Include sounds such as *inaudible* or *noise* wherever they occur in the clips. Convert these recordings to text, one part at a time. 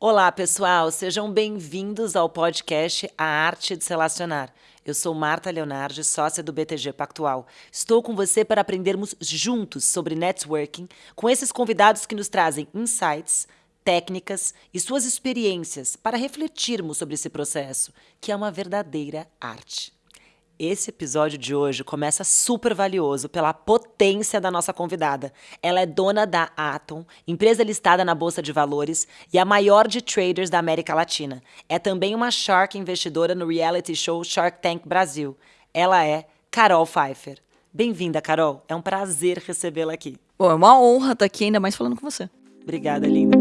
Olá, pessoal, sejam bem-vindos ao podcast A Arte de Se Relacionar. Eu sou Marta Leonardi, sócia do BTG Pactual. Estou com você para aprendermos juntos sobre networking com esses convidados que nos trazem insights, técnicas e suas experiências para refletirmos sobre esse processo, que é uma verdadeira arte. Esse episódio de hoje começa super valioso pela potência da nossa convidada. Ela é dona da Atom, empresa listada na Bolsa de Valores e a maior de traders da América Latina. É também uma Shark investidora no reality show Shark Tank Brasil. Ela é Carol Pfeiffer. Bem-vinda, Carol. É um prazer recebê-la aqui. Bom, é uma honra estar aqui, ainda mais falando com você. Obrigada, linda.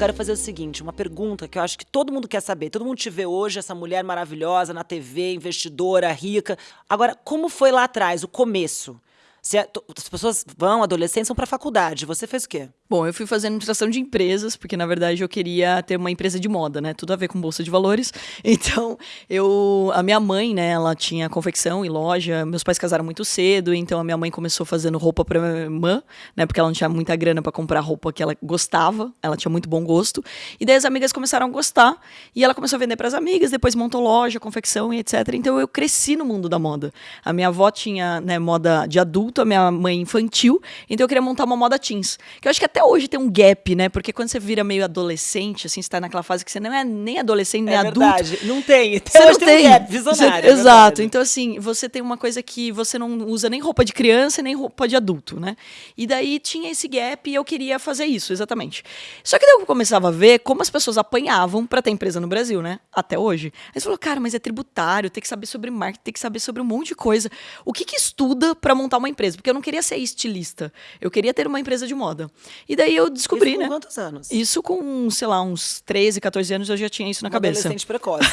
Quero fazer o seguinte, uma pergunta que eu acho que todo mundo quer saber. Todo mundo te vê hoje, essa mulher maravilhosa na TV, investidora, rica. Agora, como foi lá atrás, o começo? Se a, as pessoas vão, adolescentes, vão para a faculdade. Você fez o quê? Bom, eu fui fazer administração de empresas, porque na verdade eu queria ter uma empresa de moda, né? Tudo a ver com bolsa de valores. *laughs* Então, eu a minha mãe, né, ela tinha confecção e loja. Meus pais casaram muito cedo, então a minha mãe começou fazendo roupa para minha irmã, né, porque ela não tinha muita grana para comprar roupa que ela gostava. Ela tinha muito bom gosto. E daí as amigas começaram a gostar, e ela começou a vender para as amigas, depois montou loja, confecção e etc. Então eu cresci no mundo da moda. A minha avó tinha, né, moda de adulto, a minha mãe infantil, então eu queria montar uma moda teens. Que eu acho que até hoje tem um gap, né? Porque quando você vira meio adolescente, assim, você tá naquela fase que você não é nem adolescente, nem é adulto. Verdade. Não tem. Até você não tem. tem um gap visionário. Você, é exato. Então, assim, você tem uma coisa que você não usa nem roupa de criança, nem roupa de adulto, né? E daí tinha esse gap e eu queria fazer isso, exatamente. Só que daí eu começava a ver como as pessoas apanhavam para ter empresa no Brasil, né? Até hoje. Aí você falou, cara, mas é tributário, tem que saber sobre marketing, tem que saber sobre um monte de coisa. O que que estuda para montar uma empresa? Porque eu não queria ser estilista. Eu queria ter uma empresa de moda. E daí eu descobri, isso com né? quantos anos? Isso com, sei lá, uns 13, 14 anos eu já tinha isso na cabeça. Adolescente precoce.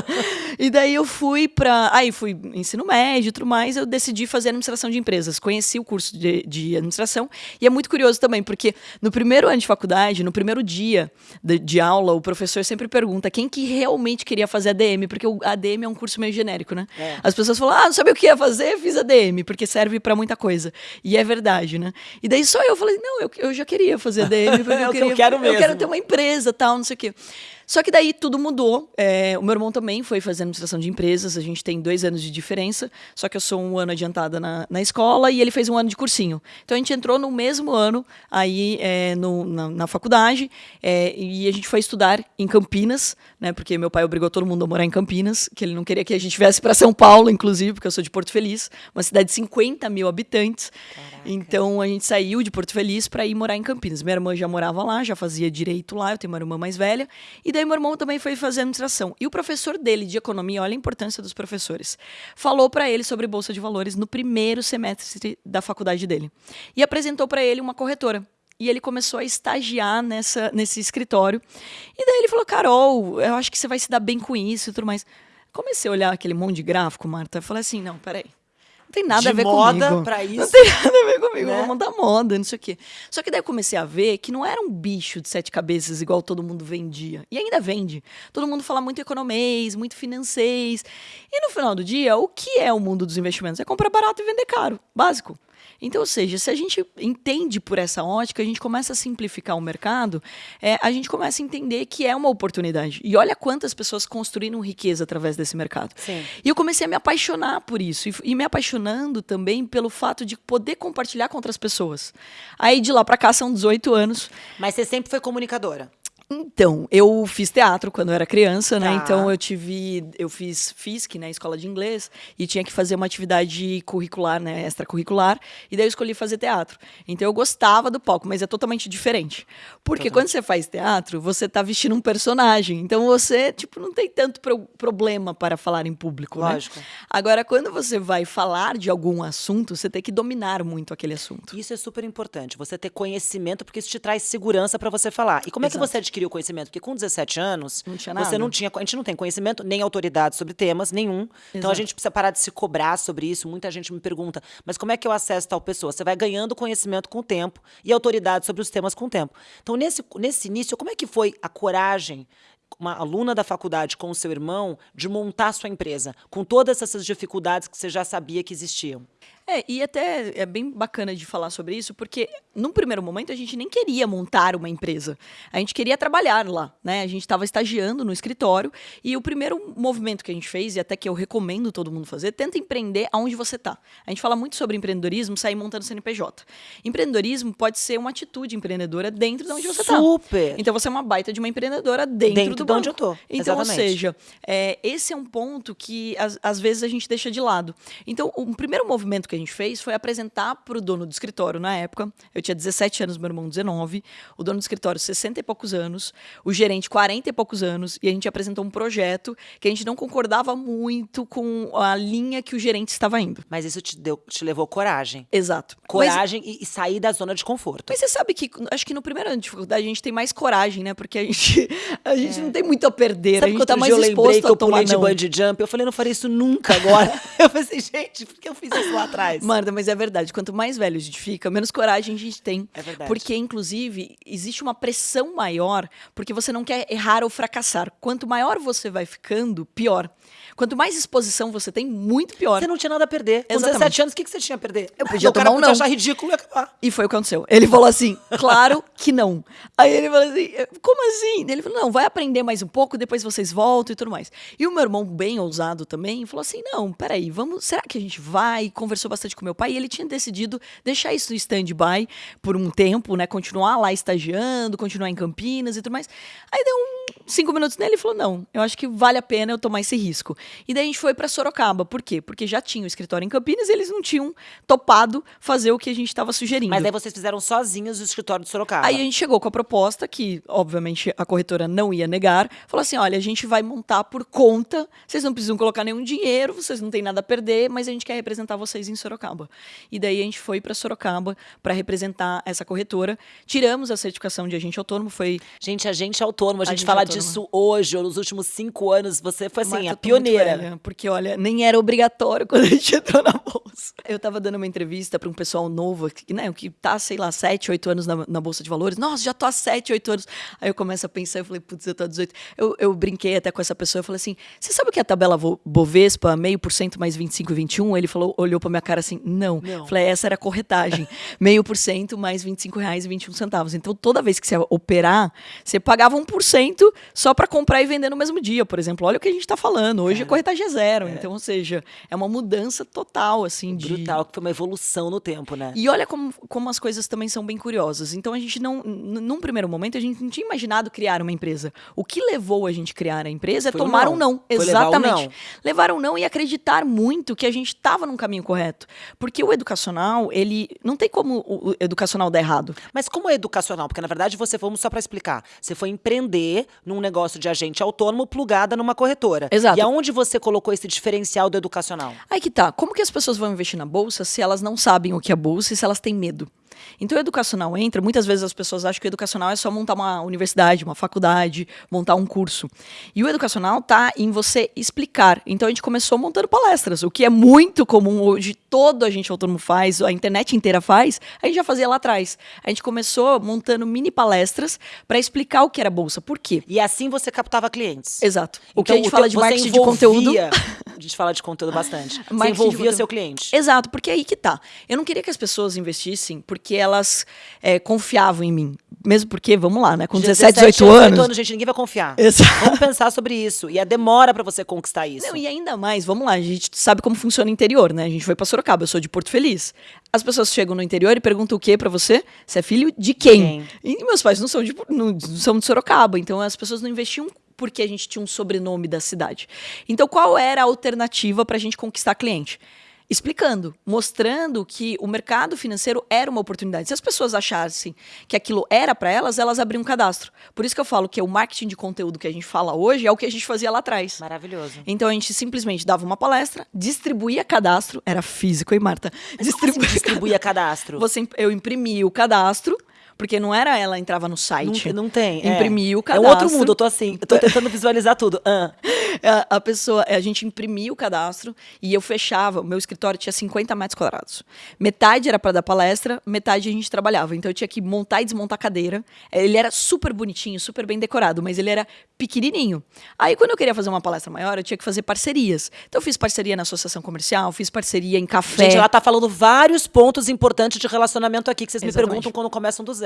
*laughs* e daí eu fui para, aí fui ensino médio e tudo mais, eu decidi fazer administração de empresas. Conheci o curso de, de administração e é muito curioso também, porque no primeiro ano de faculdade, no primeiro dia de, de aula, o professor sempre pergunta quem que realmente queria fazer ADM, porque o ADM é um curso meio genérico, né? É. As pessoas falam: "Ah, não sabia o que ia fazer, fiz ADM", porque serve para muita coisa. E é verdade, né? E daí só eu falei: "Não, eu, eu já queria fazer ADM, porque eu, *laughs* queria, eu quero mesmo. Eu quero ter uma empresa, tal, não sei o quê". Só que daí tudo mudou. É, o meu irmão também foi fazer administração de empresas. A gente tem dois anos de diferença. Só que eu sou um ano adiantada na, na escola e ele fez um ano de cursinho. Então a gente entrou no mesmo ano aí é, no, na, na, faculdade é, e a gente foi estudar em Campinas, né? Porque meu pai obrigou todo mundo a morar em Campinas, que ele não queria que a gente viesse para São Paulo, inclusive, porque eu sou de Porto Feliz, uma cidade de 50 mil habitantes. Caraca. Então a gente saiu de Porto Feliz para ir morar em Campinas. Minha irmã já morava lá, já fazia direito lá. Eu tenho uma irmã mais velha e daí meu irmão também foi fazer administração. E o professor dele de economia, olha a importância dos professores, falou para ele sobre bolsa de valores no primeiro semestre da faculdade dele. E apresentou para ele uma corretora. E ele começou a estagiar nessa, nesse escritório. E daí ele falou: Carol, eu acho que você vai se dar bem com isso e tudo mais. Comecei a olhar aquele monte de gráfico, Marta. Eu falei assim: não, peraí tem nada de a ver moda comigo. Pra isso. Não tem nada a ver comigo. Né? Vou montar moda, não sei o quê. Só que daí eu comecei a ver que não era um bicho de sete cabeças igual todo mundo vendia. E ainda vende. Todo mundo fala muito economês, muito financês. E no final do dia, o que é o mundo dos investimentos? É comprar barato e vender caro. Básico. Então, ou seja, se a gente entende por essa ótica, a gente começa a simplificar o mercado, é, a gente começa a entender que é uma oportunidade. E olha quantas pessoas construíram riqueza através desse mercado. Sim. E eu comecei a me apaixonar por isso. E, e me apaixonando também pelo fato de poder compartilhar com outras pessoas. Aí de lá para cá são 18 anos. Mas você sempre foi comunicadora? Então, eu fiz teatro quando eu era criança, né? Tá. Então eu tive, eu fiz FISC, né, escola de inglês, e tinha que fazer uma atividade curricular, né, extracurricular, e daí eu escolhi fazer teatro. Então eu gostava do palco, mas é totalmente diferente. Porque quando você faz teatro, você tá vestindo um personagem. Então você, tipo, não tem tanto pro problema para falar em público, Lógico. né? Agora, quando você vai falar de algum assunto, você tem que dominar muito aquele assunto. Isso é super importante, você ter conhecimento, porque isso te traz segurança para você falar. E como é que Exato. você adquiriu conhecimento? Porque com 17 anos, Não você nada. não tinha, a gente não tem conhecimento nem autoridade sobre temas nenhum. Então a Exato. gente precisa parar de se cobrar sobre isso. Muita gente me pergunta, mas como é que eu acesso tal pessoa? Você vai ganhando conhecimento com o tempo e autoridade sobre os temas com o tempo. Então nesse nesse início, como é que foi a coragem uma aluna da faculdade com o seu irmão de montar sua empresa, com todas essas dificuldades que você já sabia que existiam? É, e até é bem bacana de falar sobre isso, porque num primeiro momento a gente nem queria montar uma empresa. A gente queria trabalhar lá, né? A gente estava estagiando no escritório e o primeiro movimento que a gente fez, e até que eu recomendo todo mundo fazer, tenta empreender aonde você está. A gente fala muito sobre empreendedorismo, sair montando CNPJ. Empreendedorismo pode ser uma atitude empreendedora dentro de onde você está. Super! Então você é uma baita de uma empreendedora dentro, Dentro do de onde banco. eu tô, Então, ou exatamente. seja, é, esse é um ponto que às, às vezes a gente deixa de lado. Então, o primeiro movimento que a gente fez foi apresentar para o dono do escritório na época. Eu tinha 17 anos, meu irmão 19. O dono do escritório, 60 e poucos anos. O gerente, 40 e poucos anos. E a gente apresentou um projeto que a gente não concordava muito com a linha que o gerente estava indo. Mas isso te, deu, te levou coragem. Exato. Mas- Coragem e, e sair da zona de conforto. Mas você sabe que acho que no primeiro ano de faculdade a gente tem mais coragem, né? Porque a gente, a gente não tem muito a perder, É. Sabe a gente tá mais exposto que eu a tomar pulei de bungee jump? Eu falei, não farei isso nunca agora. *laughs* eu pensei, gente, por que eu fiz isso lá atrás? Marta, mas é verdade. Quanto mais velho a gente fica, menos coragem a gente tem. É verdade. Porque, inclusive, existe uma pressão maior, porque você não quer errar ou fracassar. Quanto maior você vai ficando, pior. Quanto mais exposição você tem, muito pior. Você não tinha nada a perder. Com Exatamente. 17 anos, o que, que você tinha a perder? Eu podia o cara tomar um não. achar ridículo e acabar. E foi o que aconteceu. Ele falou assim, *laughs* claro que não. Aí ele falou assim, como assim? Ele falou, não, vai aprender mais um pouco, depois vocês voltam e tudo mais. E o meu irmão, bem ousado também, falou assim, não, peraí, vamos, será que a gente vai? Conversou bastante com meu pai e ele tinha decidido deixar isso no stand-by por um tempo, né? Continuar lá estagiando, continuar em Campinas e tudo mais. Aí deu um, cinco minutos nele e falou, não, eu acho que vale a pena eu tomar esse risco. E daí a gente foi para Sorocaba. Por quê? Porque já tinha o escritório em Campinas e eles não tinham topado fazer o que a gente estava sugerindo. Mas daí vocês fizeram sozinhos o escritório de Sorocaba. Aí a gente chegou com a proposta, que obviamente a corretora não ia negar, falou assim: olha, a gente vai montar por conta, vocês não precisam colocar nenhum dinheiro, vocês não têm nada a perder, mas a gente quer representar vocês em Sorocaba. E daí a gente foi para Sorocaba para representar essa corretora. Tiramos a certificação de agente autônomo, foi. Gente, a gente é autônomo, a gente gente fala autônomo. Disso hoje, ou nos últimos cinco anos, você foi assim, Marta, a pioneira. velha, porque, olha, nem era obrigatório *laughs* quando a gente entrou na bolsa. Eu tava dando uma entrevista para um pessoal novo, que, né, que tá, sei lá, 7, 8 anos na, na Bolsa de Valores. Nossa, já tô há 7, 8 anos. Aí eu começo a pensar, eu falei, putz, eu tô há 18. Eu, eu brinquei até com essa pessoa, eu falei assim, você sabe o que é a tabela Bovespa, meio por cento mais 25 e 21? Ele falou, olhou pra minha cara assim, não. Não. Eu Falei, essa era a corretagem. *laughs* meio por cento mais 25 reais e 21 centavos. Então, toda vez que você ia operar, você pagava 1% só para comprar e vender no mesmo dia, por exemplo. Olha o que a gente tá falando. Hoje a corretagem é zero. Então, ou seja, é uma mudança total, assim, de... Brutal, que foi uma evolução no tempo, né? E olha como, como as coisas também são bem curiosas. Então a gente não, num primeiro momento, a gente não tinha imaginado criar uma empresa. O que levou a gente a criar a empresa é Foi o tomar não. um não. Foi levar Exatamente. não. Levar um não e acreditar muito que a gente estava num caminho correto. Porque o educacional, ele não tem como o o educacional dar errado. Mas como é educacional? Porque na verdade você, vamos só para explicar, você foi empreender num negócio de agente autônomo plugada numa corretora. Exato. E aonde você colocou esse diferencial do educacional? Aí que tá. Como que as pessoas vão investir na bolsa se elas não sabem o que é bolsa e se elas têm medo? Então, o educacional entra. Muitas vezes as pessoas acham que o educacional é só montar uma universidade, uma faculdade, montar um curso. E o educacional tá em você explicar. Então, a gente começou montando palestras, o que é muito comum hoje, todo a gente autônomo faz, a internet inteira faz. A gente já fazia lá atrás. A gente começou montando mini palestras para explicar o que era bolsa. Por quê? E assim você captava clientes. Exato. O que Então, a gente teu- fala de marketing de conteúdo. envolvia- *laughs* A gente fala de conteúdo bastante. De envolvia seu cliente. Exato, porque aí que tá. Eu não queria que as pessoas investissem porque elas é, confiavam em mim. Mesmo porque, vamos lá, né? Com 17, 18 anos. gente, ninguém vai confiar. Exato. Vamos pensar sobre isso. E a demora pra você conquistar isso. Não, e ainda mais, vamos lá, a gente sabe como funciona o interior, né? A gente foi pra Sorocaba, eu sou de Porto Feliz. As pessoas chegam no interior e perguntam o que pra você? Você é filho de quem? E meus pais não são de, não, são de Sorocaba, então as pessoas não investiam porque a gente tinha um sobrenome da cidade. Então qual era a alternativa pra gente conquistar cliente? Explicando, mostrando que o mercado financeiro era uma oportunidade. Se as pessoas achassem que aquilo era para elas, elas abriam um cadastro. Por isso que eu falo que o marketing de conteúdo que a gente fala hoje é o que a gente fazia lá atrás. Maravilhoso. Então a gente simplesmente dava uma palestra, distribuía cadastro, era físico, hein, Marta? Distribuir, distribuía cadastro. *laughs* Você, eu imprimia o cadastro, porque não era ela entrava no site. Não, não tem. é. Imprimia o É cadastro. um outro mundo, eu tô assim. Eu tô tentando visualizar tudo. *laughs* Ah. A, a pessoa, a gente imprimia o cadastro e eu fechava. O meu escritório tinha 50 metros quadrados. Metade era para dar palestra, metade a gente trabalhava. Então eu tinha que montar e desmontar a cadeira. Ele era super bonitinho, super bem decorado, mas ele era pequenininho. Aí, quando eu queria fazer uma palestra maior, eu tinha que fazer parcerias. Então, eu fiz parceria na associação comercial, fiz parceria em café. Gente, ela tá falando vários pontos importantes de relacionamento aqui que vocês Exatamente. me perguntam quando começam do zero.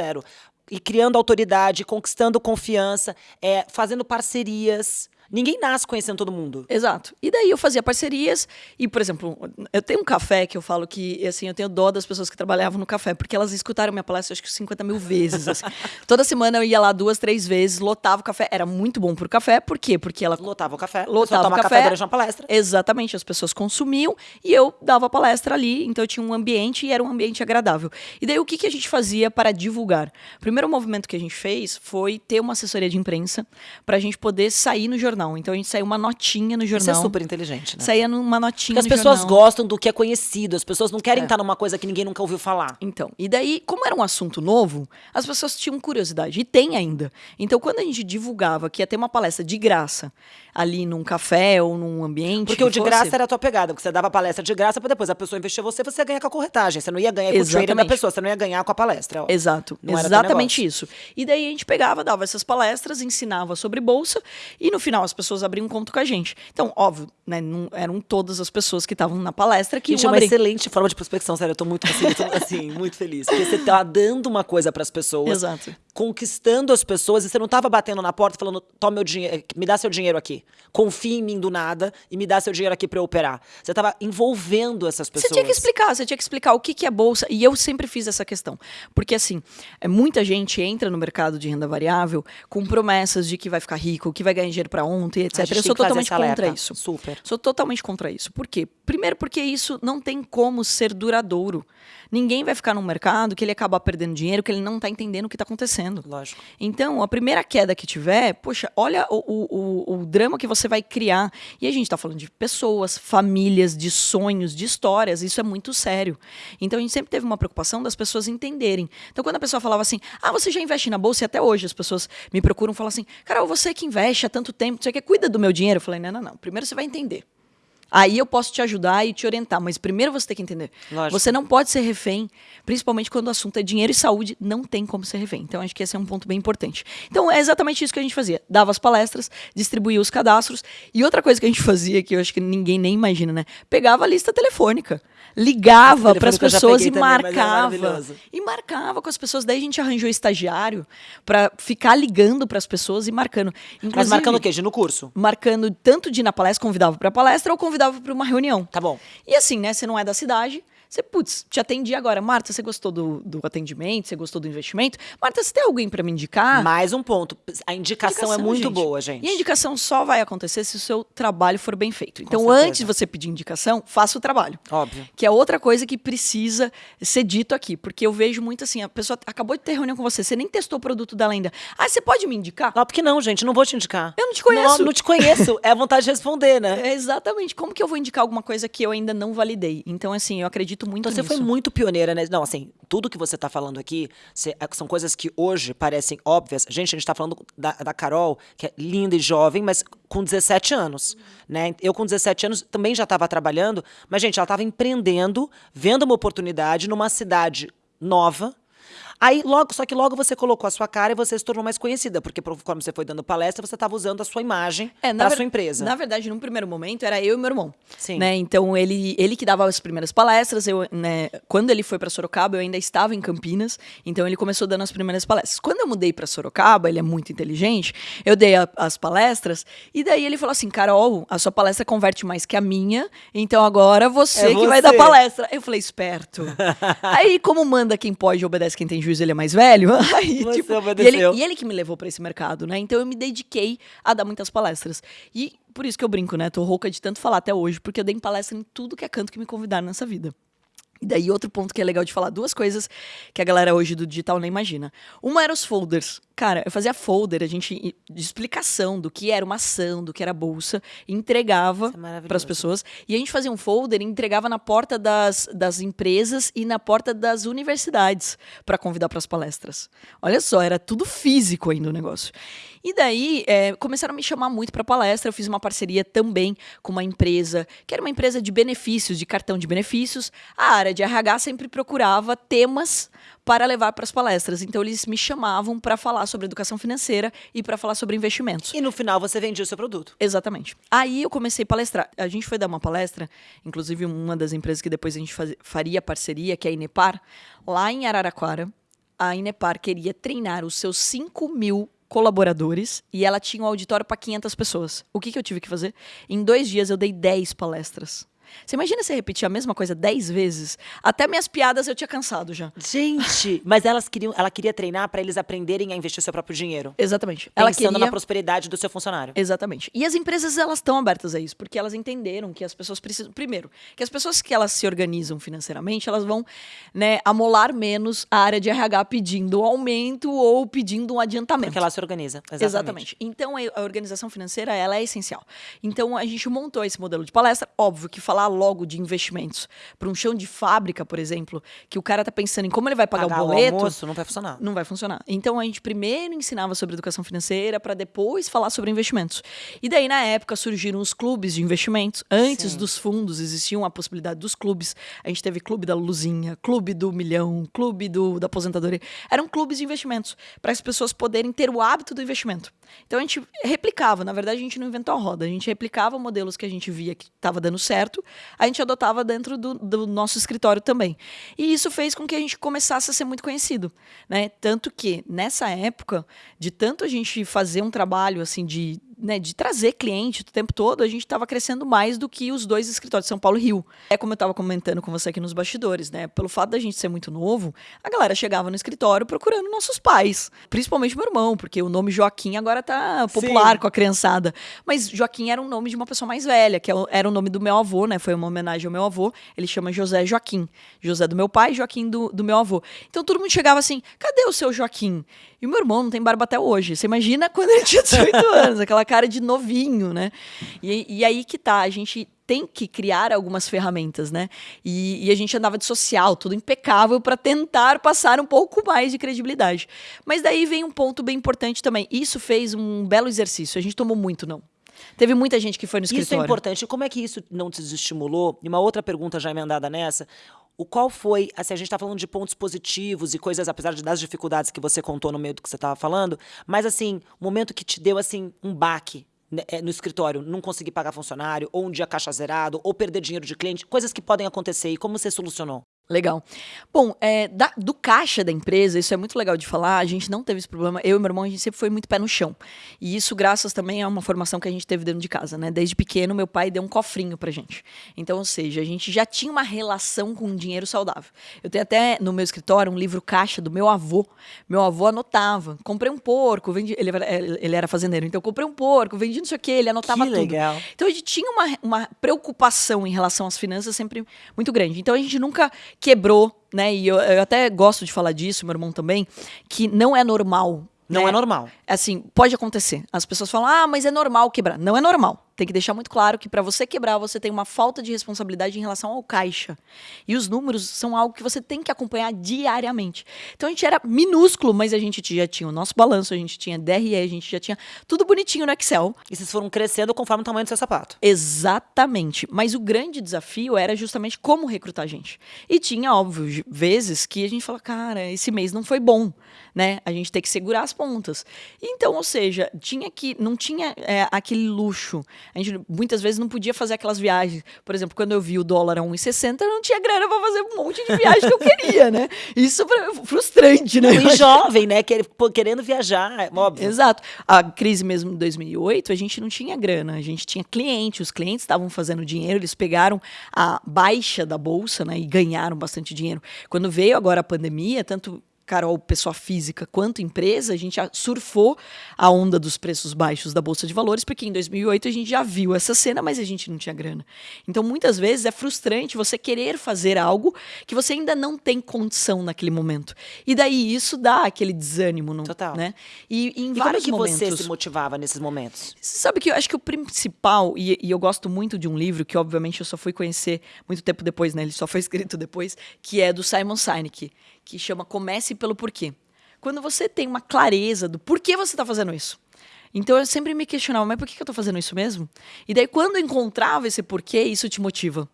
E criando autoridade, conquistando confiança, é, fazendo parcerias. Ninguém nasce conhecendo todo mundo. Exato. E daí eu fazia parcerias e, por exemplo, eu tenho um café que eu falo que, assim, eu tenho dó das pessoas que trabalhavam no café, porque elas escutaram minha palestra acho que 50 mil vezes. assim. *laughs* Toda semana eu ia lá duas, três vezes, lotava o café. Era muito bom pro café, por quê? Porque ela Lotava o café. Lotava toma o café. durante uma palestra. Exatamente, as pessoas consumiam e eu dava palestra ali, então eu tinha um ambiente e era um ambiente agradável. E daí o que, que a gente fazia para divulgar? O primeiro movimento que a gente fez foi ter uma assessoria de imprensa para a gente poder sair no jornal. Então a gente saiu uma notinha no Isso é jornal. super inteligente, né? Saía numa notinha Porque as no pessoas jornal. gostam do que é conhecido, as pessoas não querem É. estar numa coisa que ninguém nunca ouviu falar. Então, e daí, como era um assunto novo, as pessoas tinham curiosidade, e tem ainda. Então, quando a gente divulgava que ia ter uma palestra de graça ali num café ou num ambiente. Porque que o de fosse- graça era a tua pegada, porque você dava palestra de graça pra depois a pessoa investir em você, você ia ganhar com a corretagem. Você não ia ganhar com o da pessoa, você não ia ganhar com a palestra. Exato, Não exatamente isso. E daí a gente pegava, dava essas palestras, ensinava sobre bolsa e no final as pessoas abriam um conto com a gente. Então, óbvio, né, não eram todas as pessoas que estavam na palestra que Gente, é uma excelente forma de prospecção, sério. Eu tô muito, assim, tô, assim, *laughs* muito feliz. Porque você tá dando uma coisa pras pessoas, Exato. Conquistando as pessoas, e você não tava batendo na porta falando, toma meu dinheiro, me dá seu dinheiro aqui. Confia em mim do nada e me dá seu dinheiro aqui pra eu operar. Você tava envolvendo essas pessoas. Você tinha que explicar, você tinha que explicar o que, que é bolsa. E eu sempre fiz essa questão. Porque, assim, é, muita gente entra no mercado de renda variável com promessas de que vai ficar rico, que vai ganhar dinheiro pra ontem, etc. Eu sou totalmente alerta. contra isso. Super. Sou totalmente contra isso. Por quê? Primeiro, porque isso não tem como ser duradouro. Ninguém vai ficar num mercado que ele acaba perdendo dinheiro, que ele não está entendendo o que está acontecendo. Lógico. Então, a primeira queda que tiver, poxa, olha o, o, o, drama que você vai criar. E a gente está falando de pessoas, famílias, de sonhos, de histórias. Isso é muito sério. Então, a gente sempre teve uma preocupação das pessoas entenderem. Então, quando a pessoa falava assim, ah, você já investe na bolsa? E até hoje as pessoas me procuram e falam assim, Carol, você que investe há tanto tempo, você que cuida do meu dinheiro? Eu falei, não, não, não. Primeiro você vai entender. Aí eu posso te ajudar e te orientar, mas primeiro você tem que entender. Lógico. Você não pode ser refém, principalmente quando o assunto é dinheiro e saúde, não tem como ser refém. Então acho que esse é um ponto bem importante. Então é exatamente isso que a gente fazia. Dava as palestras, distribuía os cadastros e outra coisa que a gente fazia que eu acho que ninguém nem imagina, né? Pegava a lista telefônica, ligava para as pessoas e também, mas é marcava. maravilhoso. e marcava com as pessoas. Daí a gente arranjou estagiário para ficar ligando para as pessoas e marcando. Mas Inclusive, marcando o quê? De no curso? marcando tanto de ir na palestra, convidava para palestra ou convidava para uma reunião. Tá bom. E assim, né? Você não é da cidade. Você, putz, te atendi agora. Marta, você gostou do, do atendimento? Você gostou do investimento? Marta, você tem alguém para me indicar? Mais um ponto. A indicação, é Indicação, muito gente. boa, gente. E a indicação só vai acontecer se o seu trabalho for bem feito. Então, antes de você pedir indicação, faça o trabalho. Óbvio. Que é outra coisa que precisa ser dito aqui. Porque eu vejo muito assim, a pessoa acabou de ter reunião com você, você nem testou o produto dela ainda. Ah, você pode me indicar? Não, porque não, gente, não vou te indicar. Eu não te conheço. Não, não te conheço. É a vontade de responder, né? É *laughs* exatamente. Como que eu vou indicar alguma coisa que eu ainda não validei? Então, assim, eu acredito muito Então, você nisso. foi muito pioneira, né? Não, assim, tudo que você tá falando aqui é- são coisas que hoje parecem óbvias. Gente, a gente tá falando da, da Carol, que é linda e jovem, mas com 17 anos, né? Eu com 17 anos também já estava trabalhando, mas, gente, ela estava empreendendo, vendo uma oportunidade numa cidade nova. Aí, logo, só que logo você colocou a sua cara e você se tornou mais conhecida, porque conforme você foi dando palestra, você estava usando a sua imagem É, para sua empresa. Na verdade, num primeiro momento, era eu e meu irmão. Sim. Né? Então, ele, ele que dava as primeiras palestras. Eu, né, quando ele foi para Sorocaba, eu ainda estava em Campinas. Então, ele começou dando as primeiras palestras. Quando eu mudei para Sorocaba, ele é muito inteligente, eu dei a- as palestras. E daí ele falou assim: Carol, a sua palestra converte mais que a minha. Então, agora você É que vai dar você. palestra. Eu falei: esperto. *laughs* Aí, como manda quem pode e obedece quem tem juízo, ele é mais velho. *laughs* Aí, tipo, e ele, e ele que me levou para esse mercado, né? Então eu me dediquei a dar muitas palestras. E por isso que eu brinco, né? Tô rouca de tanto falar até hoje, porque eu dei palestra em tudo que é canto que me convidaram nessa vida. E daí outro ponto que é legal de falar, duas coisas que a galera hoje do digital nem imagina. Uma era os folders. Cara, eu fazia folder, a gente de explicação do que era uma ação, do que era bolsa, entregava é para as pessoas. E a gente fazia um folder e entregava na porta das, das empresas e na porta das universidades para convidar para as palestras. Olha só, era tudo físico ainda o negócio. E daí é, começaram a me chamar muito para palestra. Eu fiz uma parceria também com uma empresa, que era uma empresa de benefícios, de cartão de benefícios. A área de RH sempre procurava temas para levar para as palestras. Então eles me chamavam para falar sobre educação financeira e para falar sobre investimentos. E no final você vendia o seu produto. Exatamente. Aí eu comecei a palestrar. A gente foi dar uma palestra, inclusive uma das empresas que depois a gente faz, faria parceria, que é a Inepar, lá em Araraquara. A Inepar queria treinar os seus 5 mil colaboradores e ela tinha um auditório para 500 pessoas. O que, que eu tive que fazer? Em dois dias eu dei 10 palestras. Você imagina se repetir a mesma coisa dez vezes? Até minhas piadas eu tinha cansado já. Gente, *laughs* mas elas queriam, ela queria treinar para eles aprenderem a investir o seu próprio dinheiro. Exatamente. Ela Ela Pensando queria... na prosperidade do seu funcionário. Exatamente. E as empresas elas estão abertas a isso, porque elas entenderam que as pessoas precisam, primeiro, que as pessoas que elas se organizam financeiramente, elas vão, né, amolar menos a área de RH pedindo um aumento ou pedindo um adiantamento. Porque ela se organiza. Exatamente. Exatamente. Então a organização financeira ela é essencial. Então a gente montou esse modelo de palestra, óbvio que falar logo de investimentos para um chão de fábrica, por exemplo, que o cara tá pensando em como ele vai pagar Pagar o boleto, almoço não vai funcionar. não vai funcionar. Então a gente primeiro ensinava sobre educação financeira para depois falar sobre investimentos. E daí na época surgiram os clubes de investimentos. Antes Sim. dos fundos existiam a possibilidade dos clubes. A gente teve clube da Luzinha, clube do milhão, clube do da aposentadoria. Eram clubes de investimentos para as pessoas poderem ter o hábito do investimento. Então a gente replicava, na verdade a gente não inventou a roda, a gente replicava modelos que a gente via que estava dando certo, a gente adotava dentro do, do nosso escritório também. E isso fez com que a gente começasse a ser muito conhecido, né? Tanto que nessa época, de tanto a gente fazer um trabalho assim de né, de trazer cliente o tempo todo, a gente estava crescendo mais do que os dois escritórios, São Paulo e Rio. É como eu estava comentando com você aqui nos bastidores, né? Pelo fato da gente ser muito novo, a galera chegava no escritório procurando nossos pais, principalmente meu irmão, porque o nome Joaquim agora tá popular Sim. com a criançada. Mas Joaquim era um nome de uma pessoa mais velha, que é era o nome do meu avô, né? Foi uma homenagem ao meu avô. Ele chama José Joaquim. José do meu pai, Joaquim do, do meu avô. Então todo mundo chegava assim: cadê o seu Joaquim? E o meu irmão não tem barba até hoje. Você imagina *laughs* quando ele tinha 18 *laughs* anos, aquela cara de novinho, né? E, e aí que tá, a gente tem que criar algumas ferramentas, né? E, e a gente andava de social, tudo impecável, para tentar passar um pouco mais de credibilidade. Mas daí vem um ponto bem importante também. Isso fez um belo exercício. A gente tomou muito não. Teve muita gente que foi no Isso é escritório. importante. Como é que isso não te desestimulou? E uma outra pergunta já emendada nessa. O qual foi, assim, a gente está falando de pontos positivos e coisas, apesar de, das dificuldades que você contou no meio do que você estava falando, mas assim, o momento que te deu assim um baque né, é, no escritório, não conseguir pagar funcionário, ou um dia caixa zerado, ou perder dinheiro de cliente, coisas que podem acontecer. E como você solucionou? Legal. Bom, é, da- do caixa da empresa, isso é muito legal de falar, a gente não teve esse problema. Eu e meu irmão, a gente sempre foi muito pé no chão. E isso graças também a uma formação que a gente teve dentro de casa, né? Desde pequeno, meu pai deu um cofrinho pra gente. Então, ou seja, a gente já tinha uma relação com o dinheiro saudável. Eu tenho até no meu escritório um livro caixa do meu avô. Meu avô anotava. Comprei um porco, vendi, ele, era- ele era fazendeiro, então eu comprei um porco, vendi não sei o quê, ele anotava Que tudo. legal. Então a gente tinha uma, uma preocupação em relação às finanças sempre muito grande. Então a gente nunca quebrou, né? E eu, eu até gosto de falar disso, meu irmão também, que não é normal. Não né? é normal. Assim, pode acontecer. As pessoas falam, ah, mas é normal quebrar. Não é normal. Tem que deixar muito claro que para você quebrar, você tem uma falta de responsabilidade em relação ao caixa. E os números são algo que você tem que acompanhar diariamente. Então a gente era minúsculo, mas a gente já tinha o nosso balanço, a gente tinha DRE, a gente já tinha tudo bonitinho no Excel. E vocês foram crescendo conforme o tamanho do seu sapato. Exatamente. Mas o grande desafio era justamente como recrutar gente. E tinha, óbvio, vezes que a gente fala, cara, esse mês não foi bom, né? A gente tem que segurar as pontas. Então, ou seja, tinha que não tinha é, aquele luxo. A gente muitas vezes não podia fazer aquelas viagens. Por exemplo, quando eu vi o dólar a 1,60, eu não tinha grana para fazer um monte de viagem que eu queria, né? Isso é frustrante, né? E jovem, né? Querendo viajar, é óbvio. Exato. A crise mesmo de 2008, a gente não tinha grana, a gente tinha cliente, os clientes estavam fazendo dinheiro, eles pegaram a baixa da bolsa, né, e ganharam bastante dinheiro. Quando veio agora a pandemia, tanto Carol, pessoa física, quanto empresa, a gente surfou a onda dos preços baixos da bolsa de valores, porque em 2008 a gente já viu essa cena, mas a gente não tinha grana. Então, muitas vezes é frustrante você querer fazer algo que você ainda não tem condição naquele momento. E daí isso dá aquele desânimo, não, Total. né? E, e em E como é vários que momentos. você se motivava nesses momentos? Sabe que eu acho que o principal, e, e eu gosto muito de um livro que, obviamente, eu só fui conhecer muito tempo depois, né? Ele só foi *laughs* escrito depois, que é do Simon Sinek, que chama Comece pelo Porquê. Quando você tem uma clareza do porquê você está fazendo isso. Então eu sempre me questionava, mas por que eu tô fazendo isso mesmo? E daí quando eu encontrava esse porquê, isso te motiva.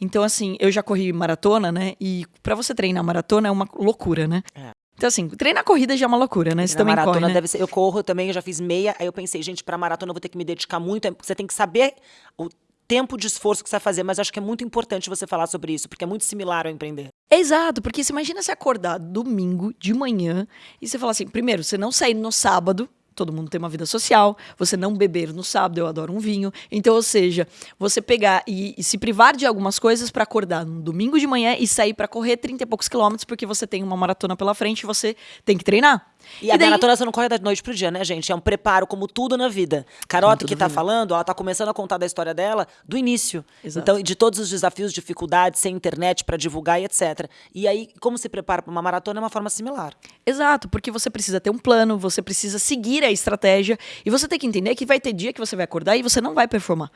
Então assim, eu já corri maratona, né? E para você treinar maratona é uma loucura, né? É. Então, assim, treinar corrida já é uma loucura, né? Você também maratona corre, né? deve ser. Eu corro também, eu já fiz meia. Aí eu pensei, gente, pra maratona eu vou ter que me dedicar muito. Você tem que saber o tempo de esforço que você vai fazer, mas acho que é muito importante você falar sobre isso, porque é muito similar ao empreender. Exato, porque você imagina se acordar domingo de manhã e você falar assim: primeiro, você não sair no sábado, todo mundo tem uma vida social, você não beber no sábado, eu adoro um vinho. Então, ou seja, você pegar e, e se privar de algumas coisas para acordar no domingo de manhã e sair para correr 30 e poucos quilômetros porque você tem uma maratona pela frente e você tem que treinar. E, e a daí... maratona você não corre da noite pro dia, né, gente? É um preparo, como tudo na vida. Carota, que tá vida. falando, ela tá começando a contar da história dela do início. Exato. Então, de todos os desafios, dificuldades, sem internet para divulgar e etc. E aí, como se prepara para uma maratona é uma forma similar. Exato, porque você precisa ter um plano, você precisa seguir a estratégia e você tem que entender que vai ter dia que você vai acordar e você não vai performar.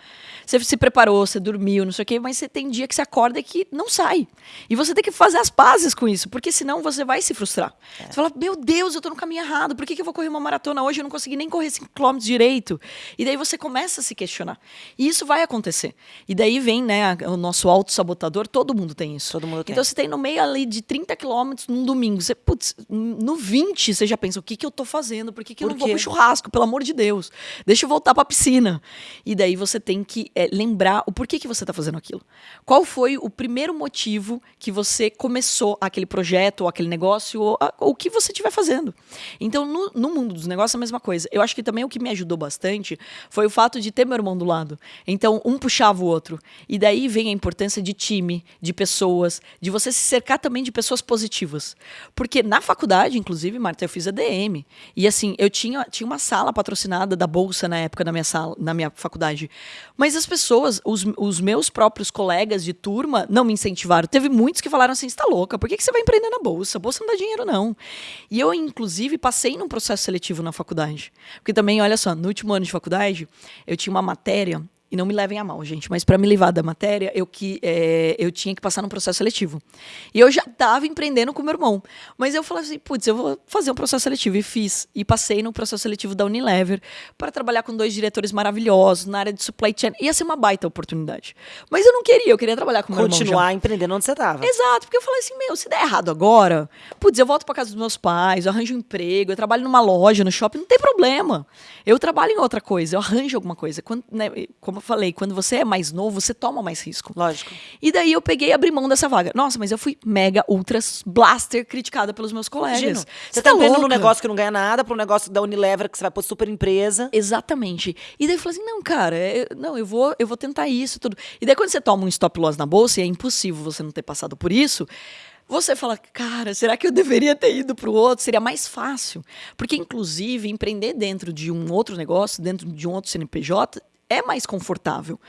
Você se preparou, você dormiu, não sei o quê, mas você tem dia que você acorda e que não sai. E você tem que fazer as pazes com isso, porque senão você vai se frustrar. É. Você fala, meu Deus, eu tô no caminho errado. Por que, que eu vou correr uma maratona hoje? Eu não consegui nem correr 5 km direito. E daí você começa a se questionar. E isso vai acontecer. E daí vem, né, o nosso auto-sabotador. Todo mundo tem isso. Todo mundo tem. Então você tem no meio ali de 30 quilômetros num domingo. Você, putz, no 20 você já pensa, o que, que eu tô fazendo? Por que, que Por eu não vou pro churrasco? Pelo amor de Deus. Deixa eu voltar pra piscina. E daí você tem que é, lembrar o porquê que você tá fazendo aquilo. Qual foi o primeiro motivo que você começou aquele projeto, ou aquele negócio, ou, ou o que você estiver fazendo. Então, no, no, mundo dos negócios, é a mesma coisa. Eu acho que também o que me ajudou bastante foi o fato de ter meu irmão do lado. Então, um puxava o outro. E daí vem a importância de time, de pessoas, de você se cercar também de pessoas positivas. Porque na faculdade, inclusive, Marta, eu fiz a DM. E assim, eu tinha, tinha uma sala patrocinada da Bolsa na época na minha sala, na minha faculdade. Mas as pessoas, os, os meus próprios colegas de turma, não me incentivaram. Teve muitos que falaram assim: você tá louca, por que, que você vai empreender na Bolsa? A Bolsa não dá dinheiro, não. E eu, inclusive, passei passei num processo seletivo na faculdade. Porque também, olha só, no último ano de faculdade, eu tinha uma matéria e não me levem a mal, gente, mas para me livrar da matéria, eu, que, é, eu tinha que passar num processo seletivo. E eu já estava empreendendo com meu irmão. Mas eu falei assim, putz, eu vou fazer um processo seletivo. E fiz. E passei no processo seletivo da Unilever para trabalhar com dois diretores maravilhosos na área de supply chain. Ia ser uma baita oportunidade. Mas eu não queria, eu queria trabalhar com meu Continuar irmão. Continuar empreendendo onde você estava. Exato, porque eu falei assim, meu, se der errado agora, putz, eu volto para casa dos meus pais, eu arranjo um emprego, eu trabalho numa loja, no shopping, não tem problema. Eu trabalho em outra coisa, eu arranjo alguma coisa. Quando, né, como eu falei, quando você é mais novo, você toma mais risco. Lógico. E daí eu peguei e abri mão dessa vaga. Nossa, mas eu fui mega, ultra blaster criticada pelos meus colegas. Imagino. Você, tá, tá num negócio que não ganha nada, para um negócio da Unilever que você vai pôr super empresa. Exatamente. E daí eu falei assim, não, cara, eu, não, eu vou, eu vou tentar isso tudo. E daí quando você toma um stop loss na bolsa, e é impossível você não ter passado por isso, você fala, cara, será que eu deveria ter ido para o outro? Seria mais fácil. Porque, inclusive, empreender dentro de um outro negócio, dentro de um outro CNPJ, é mais confortável.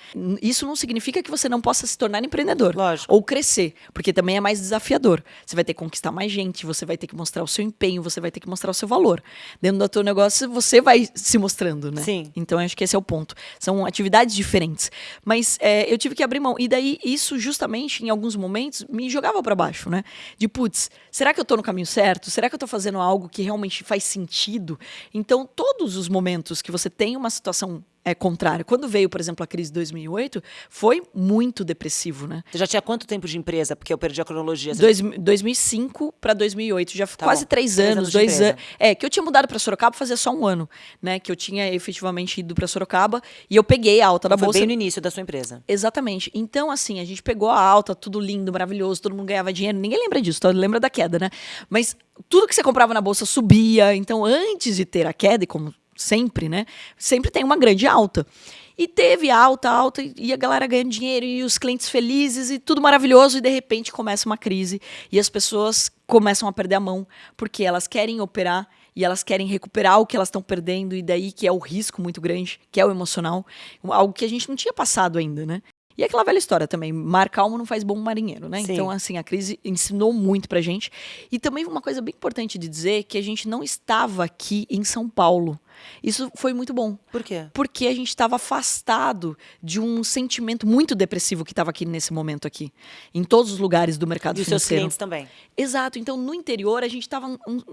Isso não significa que você não possa se tornar empreendedor. Lógico. Ou crescer, porque também é mais desafiador. Você vai ter que conquistar mais gente, você vai ter que mostrar o seu empenho, você vai ter que mostrar o seu valor. Dentro do teu negócio, você vai se mostrando, né? Sim. Então, acho que esse é o ponto. São atividades diferentes. Mas é, eu tive que abrir mão. E daí, isso justamente, em alguns momentos, me jogava para baixo, né? De, putz, será que eu tô no caminho certo? Será que eu tô fazendo algo que realmente faz sentido? Então, todos os momentos que você tem uma situação é contrário. Quando veio, por exemplo, a crise de 2008, foi muito depressivo, né? Você já tinha quanto tempo de empresa? Porque eu perdi a cronologia. Dois, 2005 para 2008, já tá quase bom. três, três anos, dois anos. É, que eu tinha mudado para Sorocaba fazia só um ano, né? Que eu tinha efetivamente ido para Sorocaba e eu peguei a alta da foi bolsa. bem no início da sua empresa. Exatamente. Então, assim, a gente pegou a alta, tudo lindo, maravilhoso, todo mundo ganhava dinheiro. Ninguém lembra disso, todo lembra da queda, né? Mas tudo que você comprava na bolsa subia. Então, antes de ter a queda, e como sempre, né? Sempre tem uma grande alta. E teve alta, alta, e a galera ganhando dinheiro, e os clientes felizes, e tudo maravilhoso, e de repente começa uma crise, e as pessoas começam a perder a mão, porque elas querem operar e elas querem recuperar o que elas estão perdendo, e daí que é o risco muito grande, que é o emocional, algo que a gente não tinha passado ainda, né? E aquela velha história também, mar calmo não faz bom marinheiro, né? Sim. Então, assim, a crise ensinou muito pra gente. E também uma coisa bem importante de dizer, que a gente não estava aqui em São Paulo. Isso foi muito bom. Por quê? Porque a gente estava afastado de um sentimento muito depressivo que estava aqui nesse momento aqui, em todos os lugares do mercado E financeiro. seus clientes também. Exato. Então, no interior, a gente estava,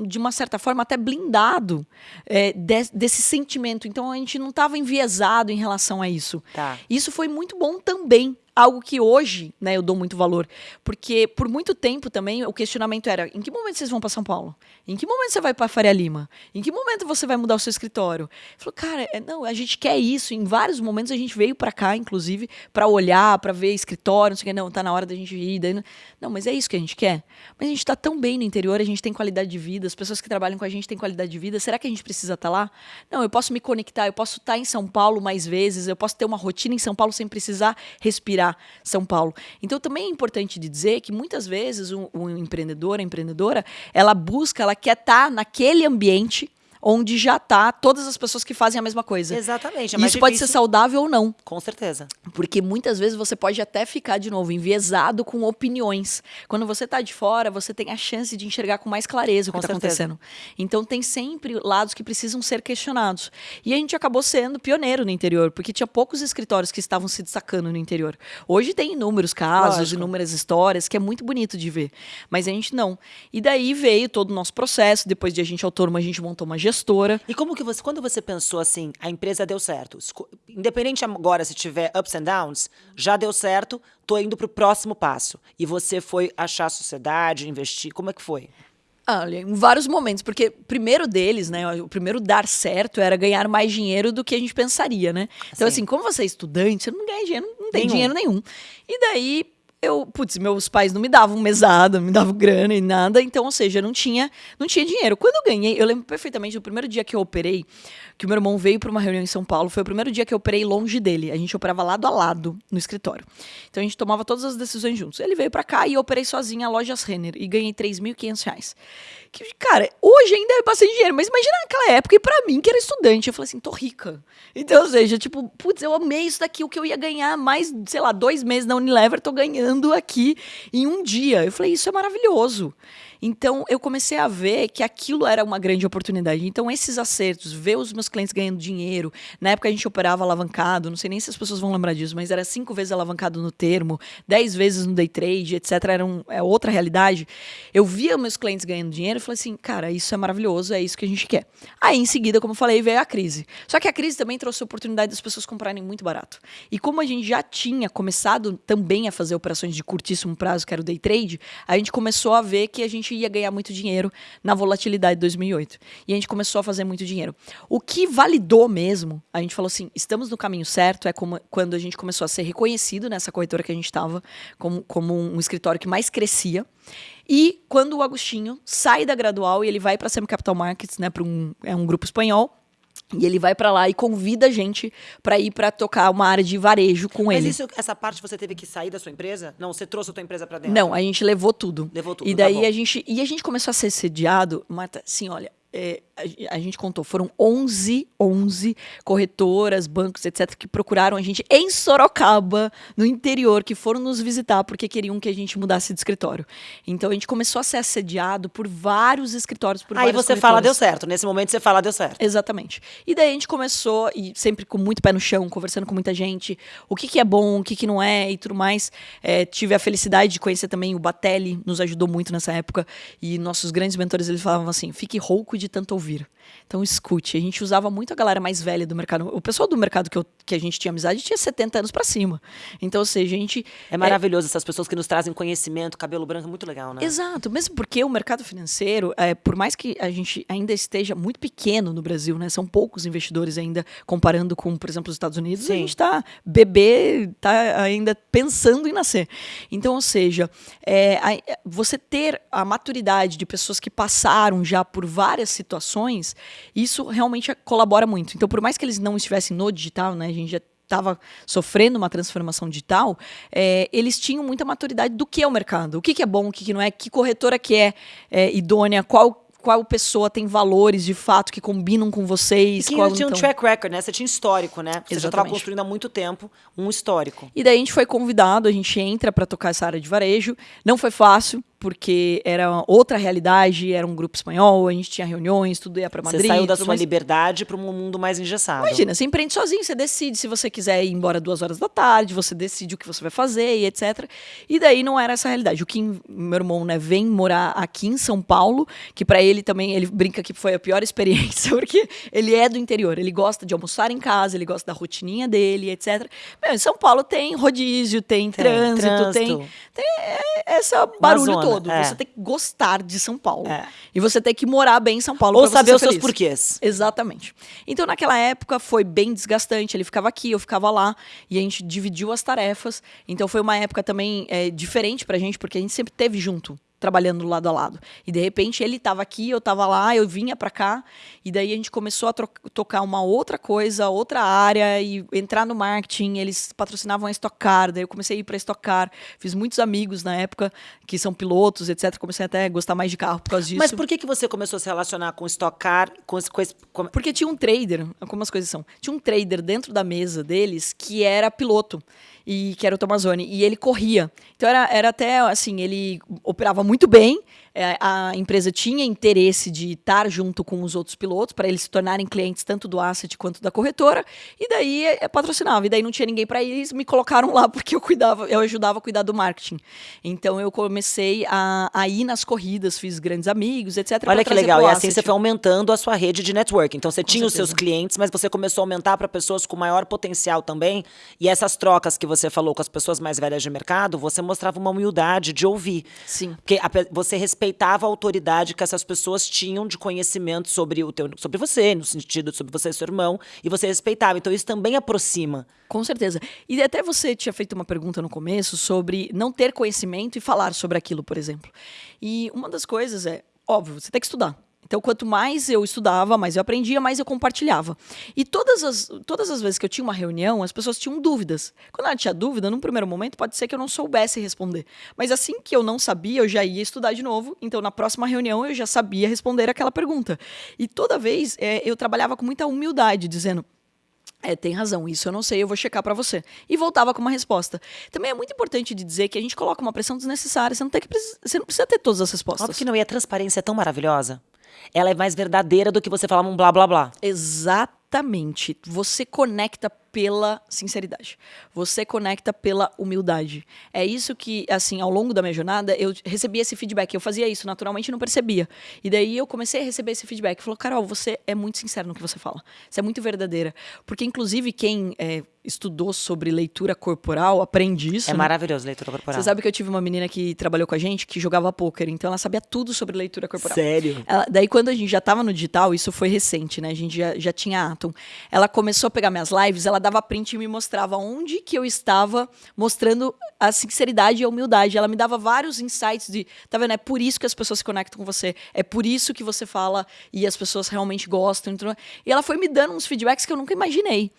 de uma certa forma, até blindado é, de- desse sentimento. Então, a gente não estava enviesado em relação a isso. Tá. Isso foi muito bom também. Algo que hoje, né, eu dou muito valor. Porque por muito tempo também o questionamento era: em que momento vocês vão para São Paulo? Em que momento você vai para Faria Lima? Em que momento você vai mudar o seu escritório? Falou, cara, é, não, a gente quer isso. Em vários momentos a gente veio para cá, inclusive, para olhar, para ver escritório, não sei o que. Não, tá na hora da gente ir. Daí, não- não, mas é isso que a gente quer. Mas a gente tá tão bem no interior, a gente tem qualidade de vida, as pessoas que trabalham com a gente têm qualidade de vida. Será que a gente precisa estar lá? Não, eu posso me conectar, eu posso estar em São Paulo mais vezes, eu posso ter uma rotina em São Paulo sem precisar respirar São Paulo. Então também é importante de dizer que muitas vezes um empreendedor, a empreendedora, ela busca, ela quer estar naquele ambiente onde já tá todas as pessoas que fazem a mesma coisa. Exatamente. É Isso pode ser saudável ou não. Com certeza. Porque muitas vezes você pode até ficar, de novo, enviesado com opiniões. Quando você está de fora, você tem a chance de enxergar com mais clareza o que está acontecendo. Então, tem sempre lados que precisam ser questionados. E a gente acabou sendo pioneiro no interior, porque tinha poucos escritórios que estavam se destacando no interior. Hoje tem inúmeros casos, Lógico. inúmeras histórias, que é muito bonito de ver. Mas a gente não. E daí veio todo o nosso processo. Depois de a gente autônomo, a gente montou uma gestora. E como que você, quando você pensou assim, a empresa deu certo, independente agora se tiver ups and downs, já deu certo, tô indo pro próximo passo. E você foi achar a sociedade, investir, como é que foi? Olha, em vários momentos, porque o primeiro deles, né, o primeiro dar certo era ganhar mais dinheiro do que a gente pensaria, né? Então, Sim. assim, como você é estudante, você não ganha dinheiro, não tem Nenhum. dinheiro nenhum. E daí, eu, putz, meus pais não me davam mesada, não me davam grana e nada, então, ou seja, eu não tinha, não tinha dinheiro. Quando eu ganhei, eu lembro perfeitamente do primeiro dia que eu operei, que o meu irmão veio para uma reunião em São Paulo, foi o primeiro dia que eu operei longe dele. A gente operava lado a lado no escritório. Então a gente tomava todas as decisões juntos. Ele veio para cá e eu operei sozinha a Lojas Renner e ganhei 3.500 reais. Que, cara, hoje ainda é bastante dinheiro, mas imagina naquela época e para mim que era estudante, eu falei assim, tô rica. Então, ou seja, tipo, putz, eu amei isso daqui, o que eu ia ganhar mais, sei lá, dois meses na Unilever, tô ganhando aqui em um dia. Eu falei, isso é maravilhoso. Então, eu comecei a ver que aquilo era uma grande oportunidade. Então, esses acertos, ver os meus clientes ganhando dinheiro. Na época, a gente operava alavancado, não sei nem se as pessoas vão lembrar disso, mas era cinco vezes alavancado no termo, dez vezes no day trade, etc. Era um, é outra realidade. Eu via meus clientes ganhando dinheiro e falei assim, cara, isso é maravilhoso, é isso que a gente quer. Aí, em seguida, como eu falei, veio a crise. Só que a crise também trouxe a oportunidade das pessoas comprarem muito barato. E como a gente já tinha começado também a fazer operações de curtíssimo prazo, que era o day trade, a gente começou a ver que a gente ia ganhar muito dinheiro na volatilidade de 2008. E a gente começou a fazer muito dinheiro. O que validou mesmo, a gente falou assim, estamos no caminho certo, é como, quando a gente começou a ser reconhecido nessa corretora que a gente estava como, como um escritório que mais crescia. E quando o Agostinho sai da Gradual e ele vai para a Semi Capital Markets, né, para um, é um grupo espanhol, e ele vai para lá e convida a gente para ir para tocar uma área de varejo com Mas ele. isso, essa parte você teve que sair da sua empresa? Não, você trouxe a tua empresa pra dentro? Não, a gente levou tudo. Levou tudo, E tá daí bom. a gente e a gente começou a ser sediado, Marta, assim, olha, é, a, gente contou, foram 11, 11 corretoras, bancos, etc, que procuraram a gente em Sorocaba, no interior, que foram nos visitar porque queriam que a gente mudasse de escritório. Então a gente começou a ser assediado por vários escritórios, por Aí você fala, deu corretoras. certo. Nesse momento você fala, deu certo. Exatamente. E daí a gente começou, e sempre com muito pé no chão, conversando com muita gente, o que, que é bom, o que, que não é e tudo mais. É, tive a felicidade de conhecer também o Batelli, nos ajudou muito nessa época. E nossos grandes mentores, eles falavam assim, fique rouco de tanto ouvir. Então escute. A gente usava muito a galera mais velha do mercado. O pessoal do mercado que, eu- que a gente tinha amizade tinha 70 anos pra cima. Então, ou seja, a gente... É maravilhoso essas pessoas que nos trazem conhecimento, cabelo branco, é muito legal, né? Exato, mesmo porque o mercado financeiro, é, por mais que a gente ainda esteja muito pequeno no Brasil, né? São poucos investidores ainda, comparando com, por exemplo, os Estados Unidos, a Sim. gente está bebê, está ainda pensando em nascer. Então, ou seja, é, a- você ter a maturidade de pessoas que passaram já por várias situações, isso realmente colabora muito. Então, por mais que eles não estivessem no digital, né? A gente já estava sofrendo uma transformação digital, é, eles tinham muita maturidade do que é o mercado, o que, que é bom, o que, que não é, que corretora que é, é, idônea, qual qual pessoa tem valores de fato que combinam com E vocês. que qual, tinha um então- track record, né? Você tinha histórico, né? Você já estava Exatamente. construindo há muito tempo um histórico. E daí a gente foi convidado, a gente entra para tocar essa área de varejo. Não foi fácil, porque era outra realidade, era um grupo espanhol, a gente tinha reuniões, tudo ia para Madrid. Você saiu da sua mais... liberdade para um mundo mais engessado. Imagina, você empreende sozinho, você decide se você quiser ir embora duas horas da tarde, você decide o que você vai fazer e etc. E daí não era essa realidade. O Kim, meu irmão, né, vem morar aqui em São Paulo, que para ele também, ele brinca que foi a pior *laughs* experiência, porque ele é do interior, ele gosta de almoçar em casa, ele gosta da rotininha dele, etc. Meu, em São Paulo tem rodízio, tem, tem trânsito, trânsito, tem, tem essa barulho todo. É. Você tem que gostar de São Paulo. É. E você tem que morar bem em São Paulo. Ou saber os seus porquês. Exatamente. Então, naquela época, foi bem desgastante. Ele ficava aqui, eu ficava lá. E a gente dividiu as tarefas. Então, foi uma época também é, diferente pra gente, porque a gente sempre teve junto trabalhando lado a lado. E de repente ele estava aqui, eu estava lá, eu vinha para cá, e daí a gente começou a tocar uma outra coisa, outra área e entrar no marketing. Eles patrocinavam a Stock Car, daí eu comecei a ir para Stock Car. Fiz muitos amigos na época que são pilotos, etc. Comecei até a gostar mais de carro por causa disso. Mas por que que você começou a se relacionar com Stock Car, com, com, com... Porque tinha um trader, como as coisas são. Tinha um trader dentro da mesa deles que era piloto e que era o Tomazoni, e ele corria. Então era, era até assim, ele operava muito bem, a empresa tinha interesse de estar junto com os outros pilotos para eles se tornarem clientes tanto do asset quanto da corretora, e daí é, é patrocinava, e daí não tinha ninguém para ir, eles me colocaram lá *laughs* porque eu cuidava, eu ajudava a cuidar do marketing. Então eu comecei a, a ir nas corridas, fiz grandes amigos, etc. Olha que legal, e assim você foi aumentando a sua rede de network. Então você com tinha certeza. os seus clientes, mas você começou a aumentar para pessoas com maior potencial também, e essas trocas que você falou com as pessoas mais velhas de mercado, você mostrava uma humildade de ouvir. Sim. Porque a, você respeita respeitava a autoridade que essas pessoas tinham de conhecimento sobre o teu, sobre você, no sentido sobre você e seu irmão, e você respeitava. Então isso também aproxima. Com certeza. E até você tinha feito uma pergunta no começo sobre não ter conhecimento e falar sobre aquilo, por exemplo. E uma das coisas é, óbvio, você tem que estudar. Então, quanto mais eu estudava, mais eu aprendia, mais eu compartilhava. E todas as, todas as vezes que eu tinha uma reunião, as pessoas tinham dúvidas. Quando ela tinha dúvida, num primeiro momento, pode ser que eu não soubesse responder. Mas assim que eu não sabia, eu já ia estudar de novo. Então, na próxima reunião, eu já sabia responder aquela pergunta. E toda vez é, eu trabalhava com muita humildade, dizendo: é, tem razão, isso eu não sei, eu vou checar para você. E voltava com uma resposta. Também é muito importante de dizer que a gente coloca uma pressão desnecessária, você não, tem que, você não precisa ter todas as respostas. Óbvio que não, e a transparência é tão maravilhosa ela é mais verdadeira do que você falar um blá blá blá. Exatamente. Você conecta pela sinceridade. Você conecta pela humildade. É isso que, assim, ao longo da minha jornada, eu recebi esse feedback. Eu fazia isso naturalmente não percebia. E daí eu comecei a receber esse feedback. Falou, Carol, você é muito sincero no que você fala. Você é muito verdadeira. Porque, inclusive, quem é, estudou sobre leitura corporal aprende isso. É né? maravilhoso leitura corporal. Você sabe que eu tive uma menina que trabalhou com a gente que jogava pôquer. Então ela sabia tudo sobre leitura corporal. Sério? Ela, daí, quando a gente já estava no digital, isso foi recente, né? A gente já, já tinha Atom. Ela começou a pegar minhas lives, ela dava print e me mostrava onde que eu estava mostrando a sinceridade e a humildade. Ela me dava vários insights de, tá vendo? É por isso que as pessoas se conectam com você. É por isso que você fala e as pessoas realmente gostam. Então, e ela foi me dando uns feedbacks que eu nunca imaginei.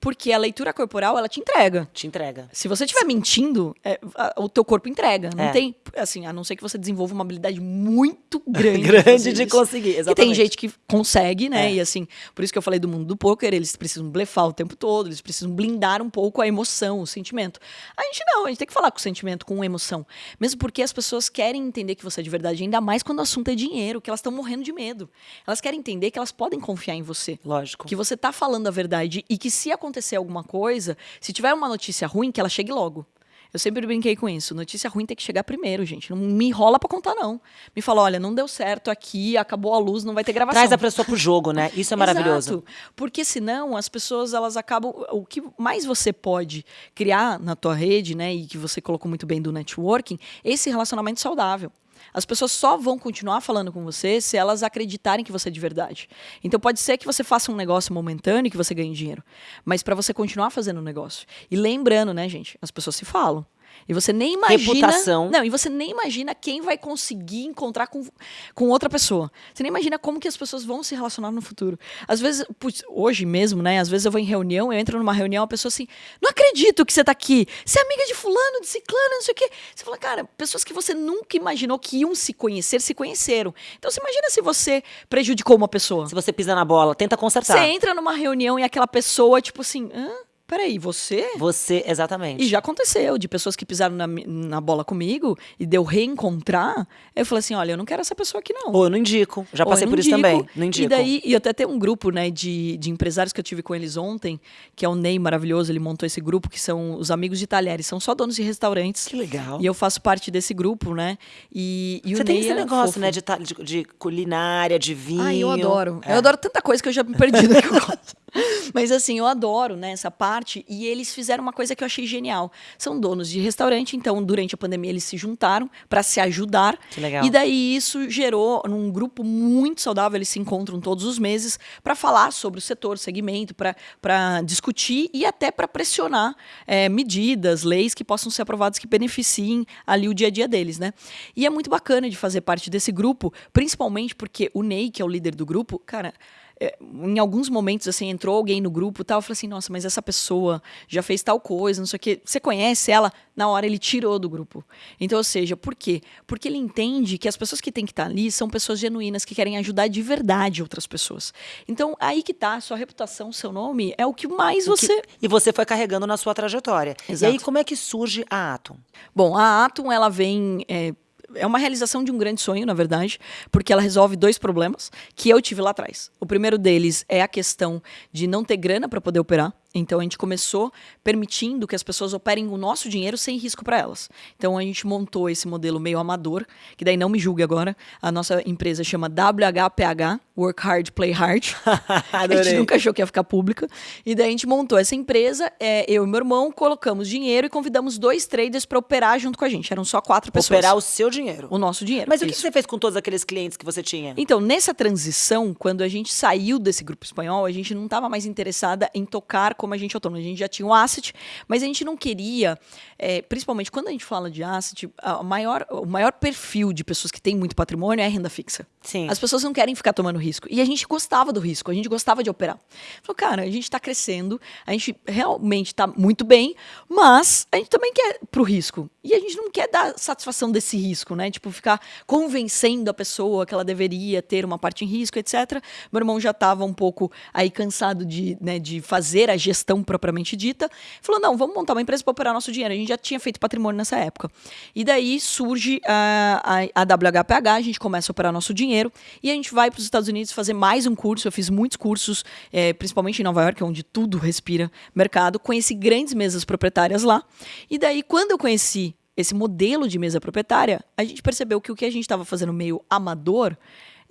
Porque a leitura corporal, ela te entrega. Te entrega. Se você estiver mentindo, é, a, o teu corpo entrega. Não é. tem, assim, a não ser que você desenvolva uma habilidade muito *laughs* grande. grande de conseguir, exatamente. E tem gente que consegue, né? É. E assim, por isso que eu falei do mundo do poker, eles precisam blefar o tempo todo, eles precisam blindar um pouco a emoção, o sentimento. A gente não, a gente tem que falar com o sentimento, com emoção. Mesmo porque as pessoas querem entender que você é de verdade, ainda mais quando o assunto é dinheiro, que elas estão morrendo de medo. Elas querem entender que elas podem confiar em você. Lógico. Que você tá falando a verdade e que se acontecer alguma coisa, se tiver uma notícia ruim, que ela chegue logo. Eu sempre brinquei com isso. Notícia ruim tem que chegar primeiro, gente. Não me enrola para contar, não. Me fala, olha, não deu certo aqui, acabou a luz, não vai ter gravação. Traz a pessoa pro jogo, né? *laughs* Isso é maravilhoso. Exato. Porque senão as pessoas, elas acabam... O que mais você pode criar na tua rede, né? E que você colocou muito bem do networking, esse relacionamento saudável. As pessoas só vão continuar falando com você se elas acreditarem que você é de verdade. Então pode ser que você faça um negócio momentâneo e que você ganhe dinheiro, mas para você continuar fazendo o um negócio. E lembrando, né, gente, as pessoas se falam. E você nem imagina. Reputação. Não, e você nem imagina quem vai conseguir encontrar com, com outra pessoa. Você nem imagina como que as pessoas vão se relacionar no futuro. Às vezes, putz, hoje mesmo, né? Às vezes eu vou em reunião, eu entro numa reunião, a pessoa assim, não acredito que você tá aqui. Você é amiga de fulano, de ciclano, não sei o quê. Você fala, cara, pessoas que você nunca imaginou que iam se conhecer, se conheceram. Então você imagina se você prejudicou uma pessoa. Se você pisa na bola, tenta consertar. Você entra numa reunião e aquela pessoa, tipo assim, hã? Peraí, você? Você, exatamente. E já aconteceu, de pessoas que pisaram na, na bola comigo e deu reencontrar. Eu falei assim: olha, eu não quero essa pessoa aqui, não. Ou eu não indico. Já passei por indico. isso também. Não indico. E daí, e até tem um grupo, né, de, de empresários que eu tive com eles ontem, que é o Ney maravilhoso, ele montou esse grupo, que são os amigos de talheres, são só donos de restaurantes. Que legal. E eu faço parte desse grupo, né? E, e Você tem Ney esse é negócio, fofo. né, de, de, de culinária, de vinho. Ah, eu adoro. É. Eu adoro tanta coisa que eu já me perdi do que eu gosto. Mas assim, eu adoro né, essa parte. E eles fizeram uma coisa que eu achei genial. São donos de restaurante, então durante a pandemia eles se juntaram para se ajudar. Que legal. E daí isso gerou num grupo muito saudável. Eles se encontram todos os meses para falar sobre o setor, segmento, para discutir e até para pressionar é, medidas, leis que possam ser aprovadas que beneficiem ali o dia a dia deles, né? E é muito bacana de fazer parte desse grupo, principalmente porque o Ney, que é o líder do grupo, cara. É, em alguns momentos, assim, entrou alguém no grupo e tal, eu falei assim, nossa, mas essa pessoa já fez tal coisa, não sei o quê. Você conhece ela? Na hora ele tirou do grupo. Então, ou seja, por quê? Porque ele entende que as pessoas que têm que estar ali são pessoas genuínas, que querem ajudar de verdade outras pessoas. Então, aí que tá, sua reputação, seu nome, é o que mais O que- você... E você foi carregando na sua trajetória. E Exato. aí, como é que surge a Atom? Bom, a Atom, ela vem... É, é uma realização de um grande sonho, na verdade, porque ela resolve dois problemas que eu tive lá atrás. O primeiro deles é a questão de não ter grana para poder operar. Então a gente começou permitindo que as pessoas operem o nosso dinheiro sem risco para elas. Então a gente montou esse modelo meio amador, que daí não me julgue agora. A nossa empresa chama WHPH, Work Hard, Play Hard. *laughs* a gente nunca achou que ia ficar pública. E daí a gente montou essa empresa, é, eu e meu irmão colocamos dinheiro e convidamos dois traders para operar junto com a gente. Eram só quatro pessoas. Operar o seu dinheiro. o nosso dinheiro. Mas o que Isso. você fez com todos aqueles clientes que você tinha? Então, nessa transição, quando a gente saiu desse grupo espanhol, a gente não estava mais interessada em tocar como a gente autônomo. A gente já tinha um asset, mas a gente não queria, eh, principalmente quando a gente fala de asset, a maior, o maior perfil de pessoas que têm muito patrimônio é a renda fixa. Sim. As pessoas não querem ficar tomando risco. E a gente gostava do risco, a gente gostava de operar. Falou, cara, a gente está crescendo, a gente realmente está muito bem, mas a gente também quer pro risco. E a gente não quer dar satisfação desse risco, né? Tipo, ficar convencendo a pessoa que ela deveria ter uma parte em risco, etc. Meu irmão já estava um pouco aí cansado de, né, de fazer a gestão propriamente dita. Falou, não, vamos montar uma empresa para operar nosso dinheiro. A gente já tinha feito patrimônio nessa época. E daí surge a, a, a WHPH, a gente começa a operar nosso dinheiro e a gente vai para os Estados Unidos fazer mais um curso. Eu fiz muitos cursos, eh, principalmente em Nova York, onde tudo respira mercado. Conheci grandes mesas proprietárias lá. E daí, quando eu conheci esse modelo de mesa proprietária, a gente percebeu que o que a gente estava fazendo meio amador,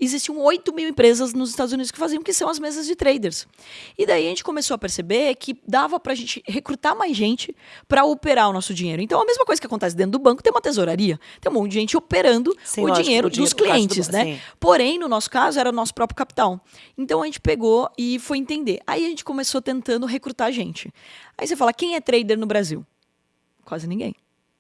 existiam 8 mil empresas nos Estados Unidos que faziam, que são as mesas de traders. E daí a gente começou a perceber que dava para a gente recrutar mais gente para operar o nosso dinheiro. Então, a mesma coisa que acontece dentro do banco, tem uma tesouraria, tem um monte de gente operando Sim, o lógico, dinheiro o dinheiro, dos do clientes, ban- né? sim. Porém, no nosso caso, era o nosso próprio capital. Então a gente pegou e foi entender. Aí a gente começou tentando recrutar gente. Aí você fala, quem é trader no Brasil? Quase ninguém.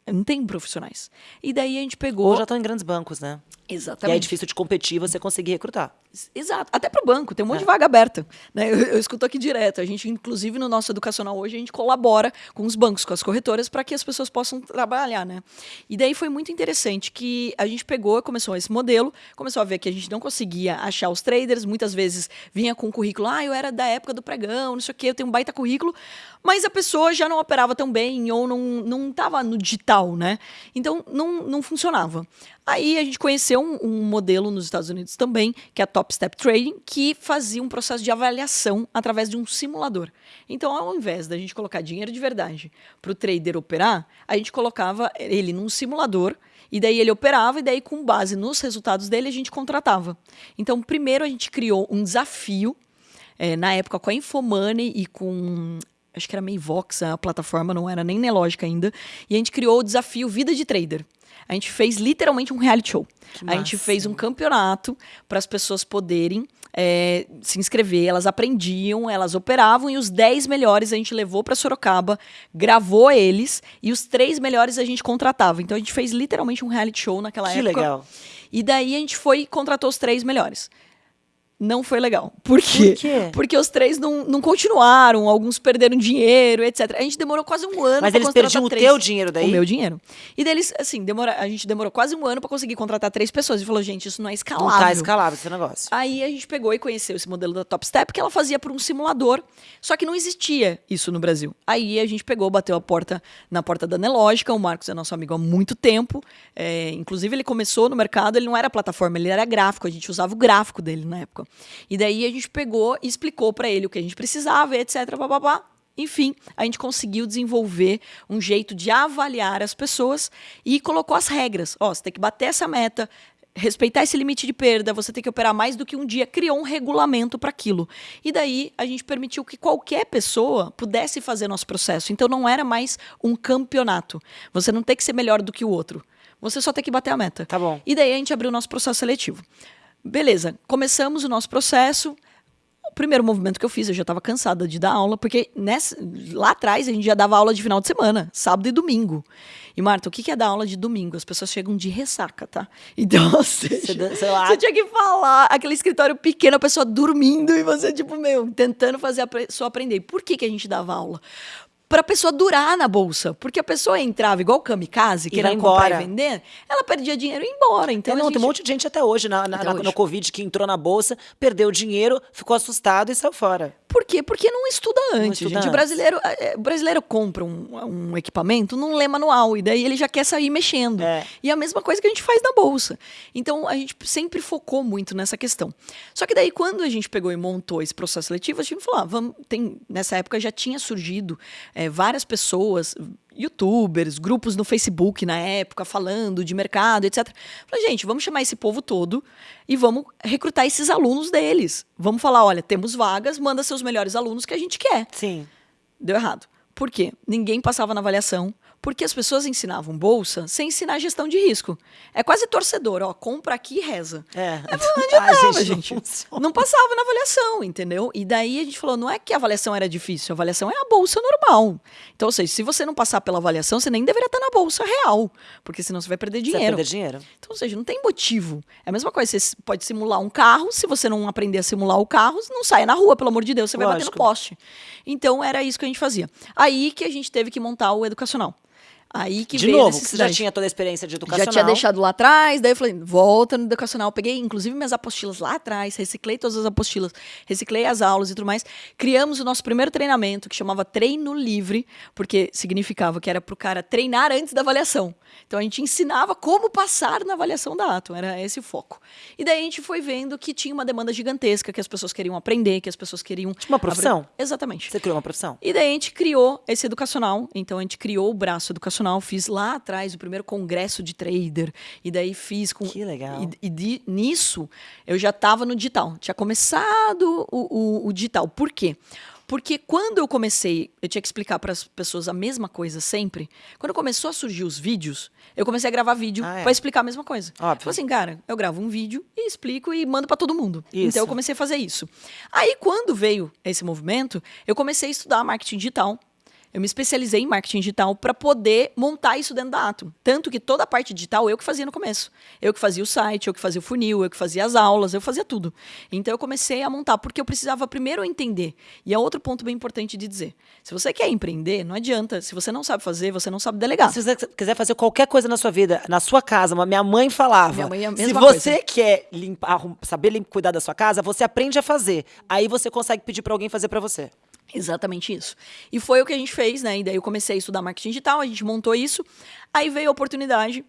Não tem profissionais. E daí a gente pegou. Ou já estão em grandes bancos, né? E Exatamente. é difícil de competir você conseguir recrutar. Exato. Até para o banco, tem um monte É. de vaga aberta. Né? Eu, eu escuto aqui direto. A gente, inclusive, no nosso educacional hoje, a gente colabora com os bancos, com as corretoras, para que as pessoas possam trabalhar. Né? E daí foi muito interessante que a gente pegou, começou esse modelo, começou a ver que a gente não conseguia achar os traders. Muitas vezes vinha com um currículo, ah, eu era da época do pregão, não sei o quê, eu tenho um baita currículo, mas a pessoa já não operava tão bem ou não não estava no digital, né? Então não, não funcionava. Aí a gente conheceu um, um modelo nos Estados Unidos também, que é a Top Step Trading, que fazia um processo de avaliação através de um simulador. Então, ao invés da gente colocar dinheiro de verdade para o trader operar, a gente colocava ele num simulador e daí ele operava, e daí, com base nos resultados dele, a gente contratava. Então, primeiro a gente criou um desafio, eh, na época com a Infomoney e com. Acho que era Mayvox, a plataforma, não era nem Nelogica ainda. E a gente criou o desafio Vida de Trader. A gente fez literalmente um reality show. Que A gente massa. fez um campeonato para as pessoas poderem eh, se inscrever. Elas aprendiam, elas operavam e os 10 melhores a gente levou para Sorocaba, gravou eles e os três melhores a gente contratava. Então a gente fez literalmente um reality show naquela Que época. legal. E daí a gente foi e contratou os três melhores. Não foi legal. Por quê? Por quê? Porque os três não, não continuaram, alguns perderam dinheiro, etc. A gente demorou quase um ano Mas eles perdiam o teu dinheiro daí? O meu dinheiro. E deles, assim, demora, a gente demorou quase um ano pra conseguir contratar três pessoas. E falou, gente, isso não é escalável. Não tá escalável esse negócio. Aí a gente pegou e conheceu esse modelo da Top Step que ela fazia por um simulador, só que não existia isso no Brasil. Aí a gente pegou, bateu a porta na porta da Nelógica, o Marcos é nosso amigo há muito tempo, é, inclusive ele começou no mercado, ele não era plataforma, ele era gráfico, a gente usava o gráfico dele na época. E daí a gente pegou e explicou para ele o que a gente precisava, etc, bababá. Enfim, a gente conseguiu desenvolver um jeito de avaliar as pessoas e colocou as regras. Ó, você tem que bater essa meta, respeitar esse limite de perda, você tem que operar mais do que um dia, criou um regulamento para aquilo. E daí a gente permitiu que qualquer pessoa pudesse fazer nosso processo. Então não era mais um campeonato. Você não tem que ser melhor do que o outro. Você só tem que bater a meta. Tá bom. E daí a gente abriu o nosso processo seletivo. Beleza, começamos o nosso processo. O primeiro movimento que eu fiz, eu já estava cansada de dar aula, porque nessa, lá atrás a gente já dava aula de final de semana, sábado e domingo. E, Marta, o que é dar aula de domingo? As pessoas chegam de ressaca, tá? *laughs* Então, Você sei lá. você tinha que falar, aquele escritório pequeno, a pessoa dormindo e você, tipo, meu, tentando fazer a pessoa aprender. Por que, que a gente dava aula? Para a pessoa durar na bolsa. Porque a pessoa entrava igual kamikaze, E querendo comprar e vender, ela perdia dinheiro e ia embora. Então, Então, não, a tem um gente- monte de gente até hoje, na, na- Até na- hoje. no Covid, que entrou na bolsa, perdeu dinheiro, ficou assustado e saiu fora. Por quê? Porque não estuda antes, estuda gente. antes. O brasileiro, é, o brasileiro compra um, um equipamento, não lê manual, e daí ele já quer sair mexendo. É. E é a mesma coisa que a gente faz na bolsa. Então, a gente sempre focou muito nessa questão. Só que daí, quando a gente pegou e montou esse processo seletivo, a gente falou, ah, vamos, tem, nessa época já tinha surgido é, várias pessoas, youtubers, grupos no Facebook na época, falando de mercado, etc. Falei, gente, vamos chamar esse povo todo e vamos recrutar esses alunos deles. Vamos falar, olha, temos vagas, manda seus melhores alunos que a gente quer. Sim. Deu errado. Por quê? Ninguém passava na avaliação, porque as pessoas ensinavam bolsa sem ensinar gestão de risco. É quase torcedor, ó, compra aqui e reza. É. *laughs* Não adiantava, Ai, gente. não. *laughs* Não passava na avaliação, entendeu? E daí a gente falou, não é que a avaliação era difícil, a avaliação é a bolsa normal. Então, ou seja, se você não passar pela avaliação, você nem deveria estar na bolsa real, porque senão você vai perder Você vai dinheiro. perder dinheiro. Então, ou seja, não tem motivo. É a mesma coisa, você pode simular um carro, se você não aprender a simular o carro, não saia na rua, pelo amor de Deus, você vai bater no poste. Então, era isso que a gente fazia. Aí que a gente teve que montar o educacional. Aí que de veio novo, você já tinha toda a experiência de educacional. Já tinha deixado lá atrás, daí eu falei, volta no educacional. Peguei, inclusive, minhas apostilas lá atrás, reciclei todas as apostilas, reciclei as aulas e tudo mais. Criamos o nosso primeiro treinamento, que chamava Treino Livre, porque significava que era para o cara treinar antes da avaliação. Então, a gente ensinava como passar na avaliação da Atom, era esse o foco. E daí a gente foi vendo que tinha uma demanda gigantesca, que as pessoas queriam aprender, que as pessoas queriam... Tipo uma profissão? abrir- Exatamente. Você criou uma profissão. E daí a gente criou esse educacional. Então a gente criou o braço educacional. Fiz lá atrás o primeiro congresso de trader. E daí fiz com. Que legal. E, e de- nisso eu já estava no digital. Tinha começado o, o- o digital. Por quê? Porque quando eu comecei, eu tinha que explicar para as pessoas a mesma coisa sempre. Quando começou a surgir os vídeos, eu comecei a gravar vídeo Ah, é. para explicar a mesma coisa. Óbvio. Assim, cara, eu gravo um vídeo e explico e mando para todo mundo. Isso. Então eu comecei a fazer isso. Aí quando veio esse movimento, eu comecei a estudar marketing digital. Eu me especializei em marketing digital para poder montar isso dentro da Atom. Tanto que toda a parte digital eu que fazia no começo. Eu que fazia o site, eu que fazia o funil, eu que fazia as aulas, eu fazia tudo. Então eu comecei a montar, porque eu precisava primeiro entender. E é outro ponto bem importante de dizer. Se você quer empreender, não adianta. Se você não sabe fazer, você não sabe delegar. Se você quiser fazer qualquer coisa na sua vida, na sua casa, mas minha mãe falava: Minha mãe é a se mesma você coisa. quer limpar, saber cuidar da sua casa, você aprende a fazer. Aí você consegue pedir pra alguém fazer pra você. Exatamente isso. E foi o que a gente fez, né? E daí eu comecei a estudar marketing digital, a gente montou isso. Aí veio a oportunidade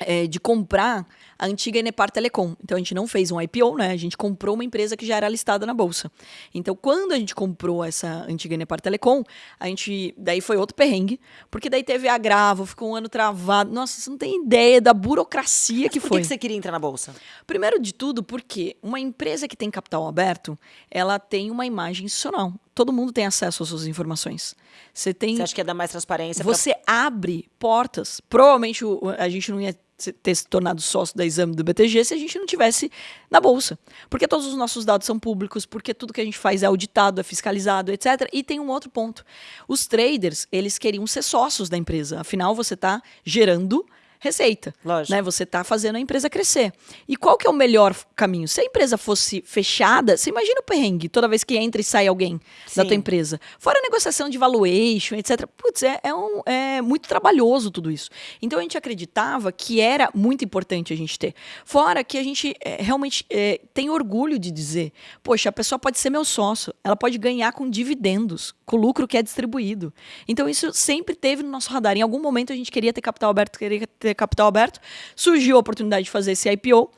é, de comprar a antiga Enepar Telecom. Então a gente não fez um IPO, né? A gente comprou uma empresa que já era listada na bolsa. Então quando a gente comprou essa antiga Enepar Telecom, a gente daí foi outro perrengue, porque daí teve agravo, ficou um ano travado. Nossa, você não tem ideia da burocracia que Por foi. que, que você queria entrar na bolsa? Primeiro de tudo, porque uma empresa que tem capital aberto, ela tem uma imagem institucional. Todo mundo tem acesso às suas informações. Você tem. Você acha que ia dar mais transparência? pra- Você abre portas. Provavelmente o- a gente não ia ter se tornado sócio da exame do BTG se a gente não tivesse na bolsa. Porque todos os nossos dados são públicos, porque tudo que a gente faz é auditado, é fiscalizado, etc. E tem um outro ponto. Os traders, eles queriam ser sócios da empresa. Afinal, você está gerando receita. Lógico. Né? Você está fazendo a empresa crescer. E qual que é o melhor caminho? Se a empresa fosse fechada, você imagina o perrengue toda vez que entra e sai alguém da Sim. tua empresa. Fora a negociação de valuation, etc. Putz, é, é, um- é muito trabalhoso tudo isso. Então a gente acreditava que era muito importante a gente ter. Fora que a gente é, realmente é, tem orgulho de dizer, poxa, a pessoa pode ser meu sócio, ela pode ganhar com dividendos, com o lucro que é distribuído. Então isso sempre teve no nosso radar. Em algum momento a gente queria ter capital aberto, queria ter capital aberto. Surgiu a oportunidade de fazer esse IPO.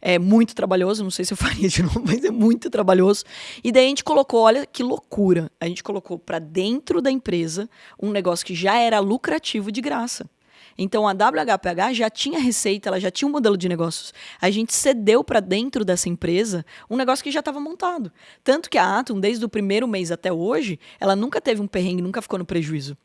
É muito trabalhoso, não sei se eu *laughs* faria de novo, mas é muito trabalhoso. E daí a gente colocou, olha que loucura, a gente colocou para dentro da empresa um negócio que já era lucrativo de graça. Então a WHPH já tinha receita, ela já tinha um modelo de negócios. A gente cedeu para dentro dessa empresa um negócio que já estava montado. Tanto que a Atom, desde o primeiro mês até hoje, ela nunca teve um perrengue, nunca ficou no prejuízo.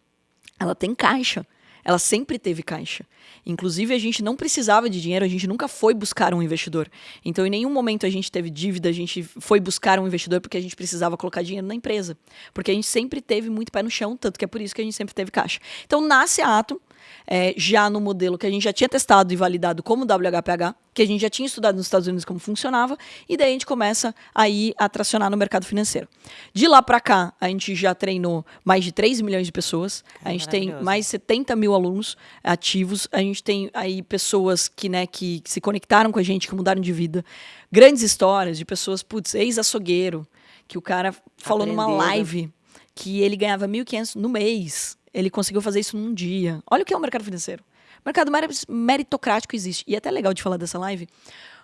Ela tem caixa. Ela sempre teve caixa. Inclusive, a gente não precisava de dinheiro, a gente nunca foi buscar um investidor. Então, em nenhum momento a gente teve dívida, a gente foi buscar um investidor porque a gente precisava colocar dinheiro na empresa. Porque a gente sempre teve muito pé no chão, tanto que é por isso que a gente sempre teve caixa. Então, nasce a Atom, é, já no modelo que a gente já tinha testado e validado como WHPH, que a gente já tinha estudado nos Estados Unidos como funcionava, e daí a gente começa aí a tracionar no mercado financeiro. De lá para cá, a gente já treinou mais de 3 milhões de pessoas, a gente tem mais 70 mil alunos ativos, a gente tem aí pessoas que, né, que, que se conectaram com a gente, que mudaram de vida, grandes histórias de pessoas, putz, ex-açougueiro, que o cara falou numa live que ele ganhava 1.500 no mês. Ele conseguiu fazer isso num dia. Olha o que é o mercado financeiro. O mercado meri- meritocrático existe. E é até legal de falar dessa live,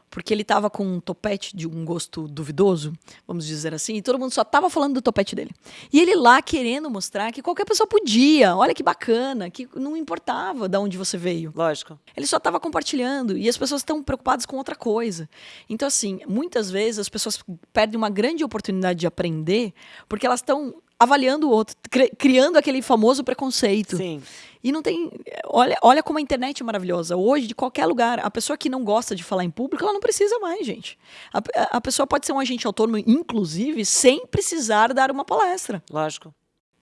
porque ele tava com um topete de um gosto duvidoso, vamos dizer assim, e todo mundo só tava falando do topete dele. E ele lá querendo mostrar que qualquer pessoa podia. Olha que bacana, que não importava de onde você veio. Lógico. Ele só estava compartilhando e as pessoas estão preocupadas com outra coisa. Então, assim, muitas vezes as pessoas perdem uma grande oportunidade de aprender porque elas estão avaliando o outro, cri- criando aquele famoso preconceito. Sim. E não tem. Olha, olha como a internet é maravilhosa. Hoje, de qualquer lugar, a pessoa que não gosta de falar em público, ela não precisa mais, gente. A, a- a pessoa pode ser um agente autônomo, inclusive, sem precisar dar uma palestra. Lógico.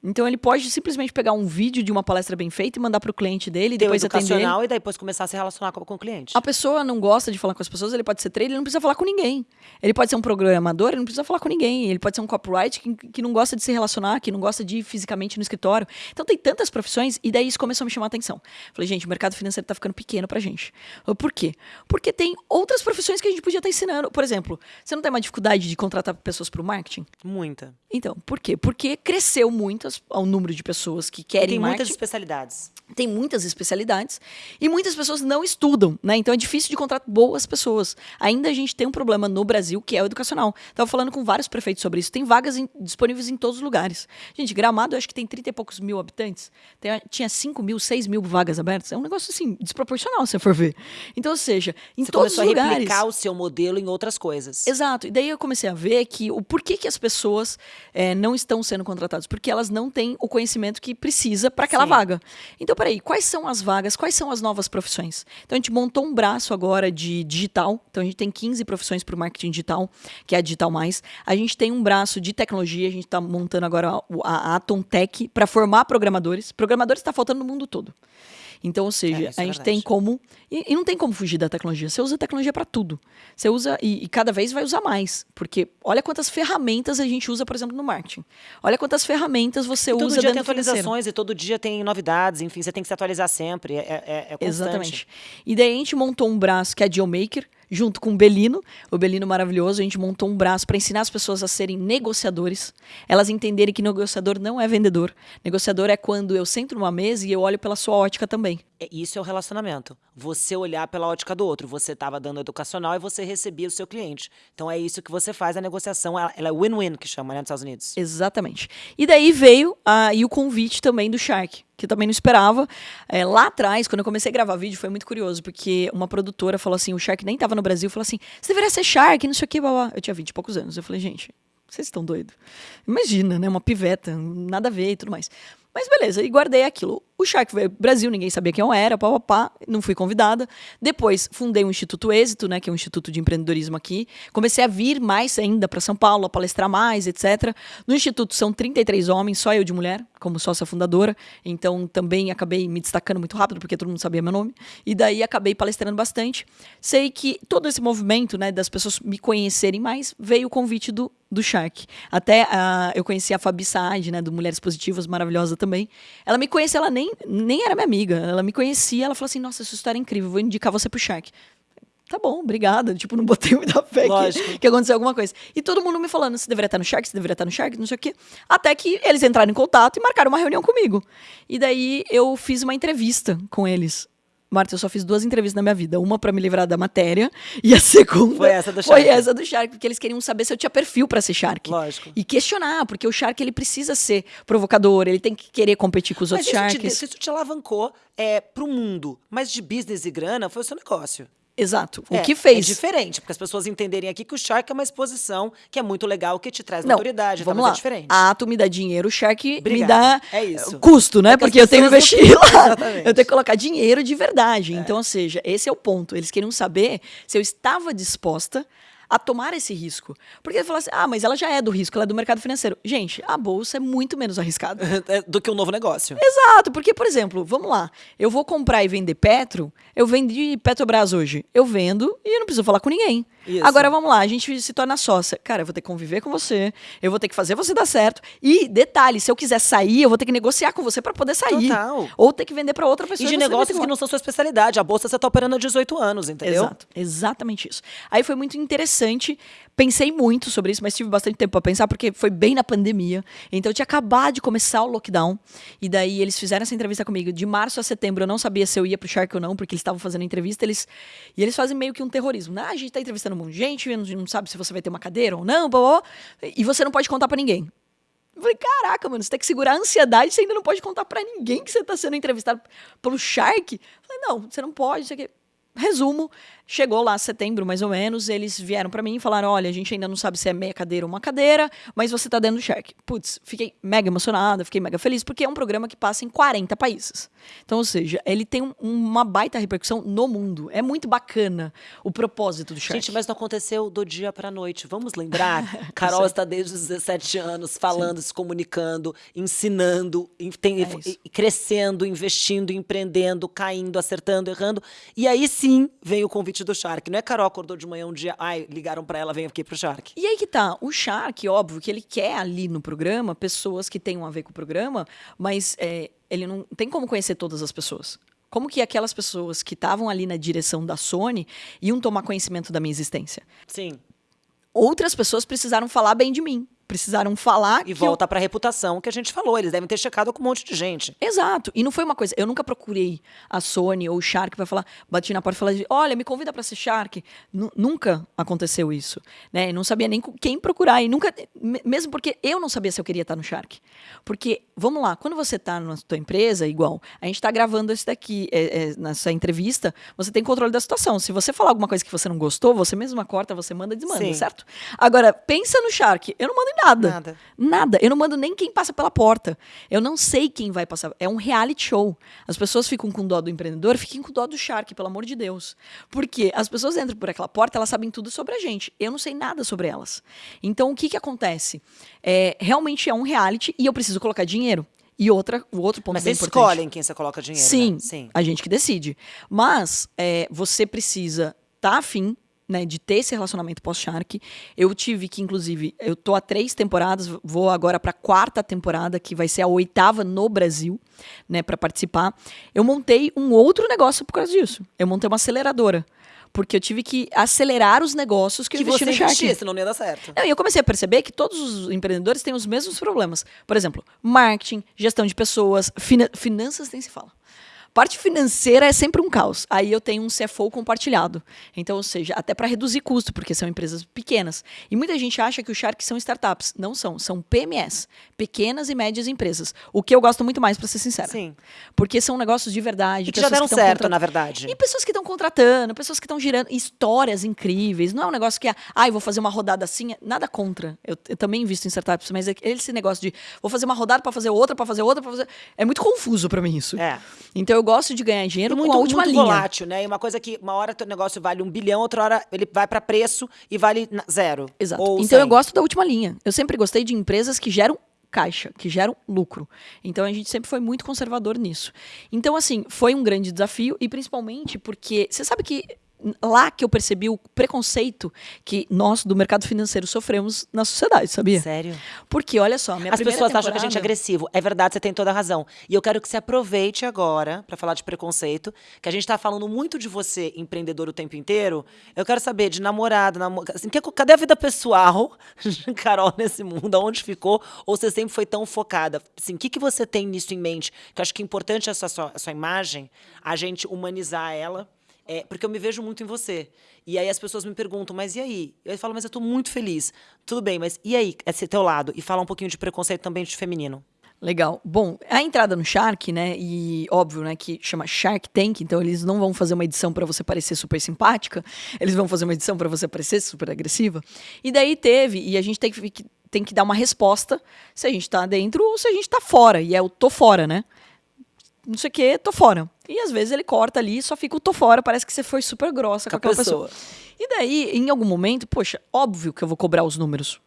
Então, ele pode simplesmente pegar um vídeo de uma palestra bem feita e mandar para o cliente dele, e depois atender. ele. e depois começar a se relacionar com, com o cliente. A pessoa não gosta de falar com as pessoas, ele pode ser trader, ele não precisa falar com ninguém. Ele pode ser um programador, ele não precisa falar com ninguém. Ele pode ser um copyright que, que não gosta de se relacionar, que não gosta de ir fisicamente no escritório. Então tem tantas profissões, e daí isso começou a me chamar a atenção. Falei, gente, o mercado financeiro tá ficando pequeno pra gente. Eu, Por quê? Porque tem outras profissões que a gente podia estar ensinando. Por exemplo, você não tem uma dificuldade de contratar pessoas para o marketing? Muita. Então, por quê? Porque cresceu muito o número de pessoas que querem tem marketing muitas especialidades. tem muitas especialidades e muitas pessoas não estudam, né? Então é difícil de contratar boas pessoas. Ainda a gente tem um problema no Brasil que é o educacional. Tava falando com vários prefeitos sobre isso. Tem vagas em- disponíveis em todos os lugares. Gente, Gramado eu acho que tem 30 e poucos mil habitantes. Tem- tinha 5 mil, 6 mil vagas abertas. É um negócio assim desproporcional se você for ver. Então, ou seja, em Você todos os começou a lugares. replicar o seu modelo em outras coisas. Exato. E daí eu comecei a ver que o porquê que as pessoas eh, não estão sendo contratadas? Porque elas não têm o conhecimento que precisa para aquela Sim. vaga. Então, peraí, quais são as vagas? Quais são as novas profissões? Então, a gente montou um braço agora de digital. Então, a gente tem 15 profissões para o marketing digital, que é a Digital Mais. A gente tem um braço de tecnologia. A gente está montando agora o- a Atom Tech para formar programadores. Programadores está faltando no mundo todo. Então, ou seja, É, é a gente verdade. tem como. E, e não tem como fugir da tecnologia. Você usa tecnologia para tudo. Você usa. E, e cada vez vai usar mais. Porque olha quantas ferramentas a gente usa, por exemplo, no marketing. Olha quantas ferramentas você Todo usa dia tem do financeiro. atualizações e todo dia tem novidades, enfim, você tem que se atualizar sempre. É, é, é constante. Exatamente. E daí a gente montou um braço que é a Dealmaker, junto com o Belino, o Belino maravilhoso, a gente montou um braço para ensinar as pessoas a serem negociadores, elas entenderem que negociador não é vendedor. Negociador é quando eu sento numa mesa e eu olho pela sua ótica também. É, Isso é o relacionamento. Você olhar pela ótica do outro. Você estava dando educacional e você recebia o seu cliente. Então é isso que você faz. A negociação ela é win-win, que chama, né, nos Estados Unidos. Exatamente. E daí veio aí o convite também do Shark, que também não esperava. É, lá atrás, quando eu comecei a gravar vídeo, foi muito curioso, porque uma produtora falou assim: o Shark nem tava no Brasil, falou assim: você deveria ser Shark, não sei o que, blá, blá. Eu tinha 20 e poucos anos. Eu falei, gente, vocês estão doidos. Imagina, né? Uma piveta, nada a ver e tudo mais. Mas beleza, e guardei aquilo. O Shark veio pro Brasil, ninguém sabia quem eu era, pá, pá, pá, não fui convidada. Depois fundei o Instituto Êxito, né, que é um instituto de empreendedorismo aqui. Comecei a vir mais ainda para São Paulo, a palestrar mais, etc. No instituto são 33 homens, só eu de mulher, como sócia fundadora. Então também acabei me destacando muito rápido, porque todo mundo sabia meu nome. E daí acabei palestrando bastante. Sei que todo esse movimento, né, das pessoas me conhecerem mais, veio o convite do do Shark. Até uh, eu conheci a Fabi Saad, né, do Mulheres Positivas, maravilhosa também. Ela me conhecia, ela nem, nem era minha amiga. Ela me conhecia, ela falou assim: Nossa, essa história é incrível, vou indicar você pro Shark. Tá bom, obrigada. Tipo, não botei *laughs* muita fé que, que aconteceu alguma coisa. E todo mundo me falando: você deveria estar no Shark, você deveria estar no Shark, não sei o quê. Até que eles entraram em contato e marcaram uma reunião comigo. E daí eu fiz uma entrevista com eles. Marta, eu só fiz duas entrevistas na minha vida. Uma para me livrar da matéria e a segunda foi essa do Shark. Foi essa do Shark, porque eles queriam saber se eu tinha perfil para ser Shark. Lógico. E questionar, porque o Shark ele precisa ser provocador, ele tem que querer competir com os Mas outros Sharks. Mas isso te alavancou é, pro mundo, mas de business e grana foi o seu negócio. Exato. É, o que fez. É diferente, porque as pessoas entenderem aqui que o Shark é uma exposição que é muito legal, que te traz Não, autoridade. Vamos tá, lá. É diferente. A Ato me dá dinheiro, o Shark Obrigada. me dá é isso. custo, né? É porque eu tenho que investir não... *laughs* lá. *laughs* Exatamente. Eu tenho que colocar dinheiro de verdade. É. Então, ou seja, esse é o ponto. Eles queriam saber se eu estava disposta a tomar esse risco. Porque ele fala assim: ah, mas ela já é do risco, ela é do mercado financeiro. Gente, a bolsa é muito menos arriscada. *laughs* É do que um novo negócio. Exato, porque, por exemplo, vamos lá, eu vou comprar e vender Petro, eu vendi Petrobras hoje. Eu vendo e eu não preciso falar com ninguém. Isso. Agora vamos lá, a gente se torna sócia. Cara, eu vou ter que conviver com você, eu vou ter que fazer você dar certo. E detalhe, se eu quiser sair, eu vou ter que negociar com você para poder sair. Total. Ou ter que vender para outra pessoa. E de negócios que não são sua especialidade. A bolsa você tá operando há 18 anos, entendeu? Exato, exatamente isso. Aí foi muito interessante Pensei muito sobre isso, mas tive bastante tempo para pensar, porque foi bem na pandemia. Então eu tinha acabado de começar o lockdown. E daí eles fizeram essa entrevista comigo. De março a setembro eu não sabia se eu ia pro Shark ou não, porque eles estavam fazendo entrevista. Eles, e eles fazem meio que um terrorismo. Né? Ah, a gente tá entrevistando um monte de gente, não, sabe se você vai ter uma cadeira ou não, blá, blá, e você não pode contar para ninguém. Eu falei, caraca, mano, você tem que segurar a ansiedade, você ainda não pode contar para ninguém que você tá sendo entrevistado pelo Shark. Eu falei, não, você não pode, isso aqui. Resumo, chegou lá setembro, mais ou menos, eles vieram para mim e falaram: olha, a gente ainda não sabe se é meia cadeira ou uma cadeira, mas você tá dentro do cheque. Putz, fiquei mega emocionada, fiquei mega feliz, porque é um programa que passa em 40 países. Então, ou seja, ele tem um, uma baita repercussão no mundo. É muito bacana o propósito do cheque. Gente, mas não aconteceu do dia pra noite. Vamos lembrar? *laughs* Carol está desde os 17 anos falando, Sim. se comunicando, ensinando, tem, é crescendo, investindo, empreendendo, caindo, acertando, errando. E aí sim sim vem o convite do Shark. Não é Carol acordou de manhã um dia, ai, ligaram para ela, vem aqui pro Shark. E aí que tá, o Shark, óbvio, que ele quer ali no programa pessoas que tenham a ver com o programa, mas é, ele não tem como conhecer todas as pessoas. Como que aquelas pessoas que estavam ali na direção da Sony iam tomar conhecimento da minha existência? Sim. Outras pessoas precisaram falar bem de mim precisaram falar. E volta eu... para a reputação que a gente falou. Eles devem ter checado com um monte de gente. Exato. E não foi uma coisa. Eu nunca procurei a Sony ou o Shark para falar, bati na porta e falar, olha, me convida para ser Shark. N nunca aconteceu isso. Né? Eu não sabia nem quem procurar. E nunca. Mesmo porque eu não sabia se eu queria estar no Shark. Porque, vamos lá, quando você está na sua empresa, igual, a gente está gravando esse daqui, é, é, nessa entrevista, você tem controle da situação. Se você falar alguma coisa que você não gostou, você mesma corta, você manda e desmanda, Sim. certo? Agora, pensa no Shark. Eu não mando nada. Nada. Nada. Eu não mando nem quem passa pela porta. Eu não sei quem vai passar. É um reality show. As pessoas ficam com dó do empreendedor, fiquem com dó do Shark, pelo amor de Deus. Porque as pessoas entram por aquela porta, elas sabem tudo sobre a gente. Eu não sei nada sobre elas. Então, o que, que acontece? É, realmente é um reality e eu preciso colocar dinheiro. E outra, o outro ponto Mas bem importante. escolhem quem você coloca dinheiro. Sim, né? Sim. a gente que decide. Mas é, você precisa estar tá afim né, de ter esse relacionamento pós-Shark. Eu tive que, inclusive, eu tô há três temporadas, vou agora para a quarta temporada, que vai ser a oitava no Brasil, né, para participar. Eu montei um outro negócio por causa disso. Eu montei uma aceleradora. Porque eu tive que acelerar os negócios que, que eu investi você no Shark. Investir, senão não ia dar certo. Não, e eu comecei a perceber que todos os empreendedores têm os mesmos problemas. Por exemplo, marketing, gestão de pessoas, finanças nem se fala. Parte financeira é sempre um caos. Aí eu tenho um CFO compartilhado. Então, ou seja, até para reduzir custo, porque são empresas pequenas. E muita gente acha que os Sharks são startups. Não são, são PMS, pequenas e médias empresas. O que eu gosto muito mais, para ser sincera. Sim. Porque são negócios de verdade. E que já deram tão certo, contra- na verdade. E pessoas que estão contratando, pessoas que estão girando histórias incríveis. Não é um negócio que, ah, eu vou fazer uma rodada assim. Nada contra. Eu, eu também invisto em startups, mas é que esse negócio de vou fazer uma rodada para fazer outra, para fazer outra, para fazer. É muito confuso para mim isso. É. Então eu gosto de ganhar dinheiro E muito, com a última muito linha. volátil, né? E uma coisa que uma hora teu negócio vale um bilhão, outra hora ele vai para preço e vale zero. Exato. Então eu 100. gosto da última linha. Eu sempre gostei de empresas que geram caixa, que geram lucro. Então a gente sempre foi muito conservador nisso. Então assim, foi um grande desafio e principalmente porque você sabe que lá que eu percebi o preconceito que nós do mercado financeiro sofremos na sociedade, sabia? Sério? Porque olha só, minha As pessoas acham que a gente é temporada- agressivo. É verdade, você tem toda a razão. E eu quero que você aproveite agora para falar de preconceito, que a gente tá falando muito de você, empreendedor, o tempo inteiro. Eu quero saber de namorado, namo... assim, que- cadê a vida pessoal, *laughs* Carol, nesse mundo? Aonde ficou? Ou você sempre foi tão focada? Assim, o que, que você tem nisso em mente? Que eu acho que é importante essa sua, a sua imagem, a gente humanizar ela. É, porque eu me vejo muito em você. E aí as pessoas me perguntam, mas e aí? Eu falo, mas eu tô muito feliz. Tudo bem, mas e aí, esse teu lado? E falar um pouquinho de preconceito também de feminino. Legal. Bom, a entrada no Shark, né? E óbvio, né, que chama Shark Tank, então eles não vão fazer uma edição pra você parecer super simpática, eles vão fazer uma edição pra você parecer super agressiva. E daí teve, e a gente tem que, tem que dar uma resposta se a gente tá dentro ou se a gente tá fora. E é o tô fora, né? Não sei o que, tô fora. E às vezes ele corta ali e só fica o tô fora, parece que você foi super grossa com, Com aquela pessoa. pessoa. E daí, em algum momento, poxa, óbvio que eu vou cobrar os números.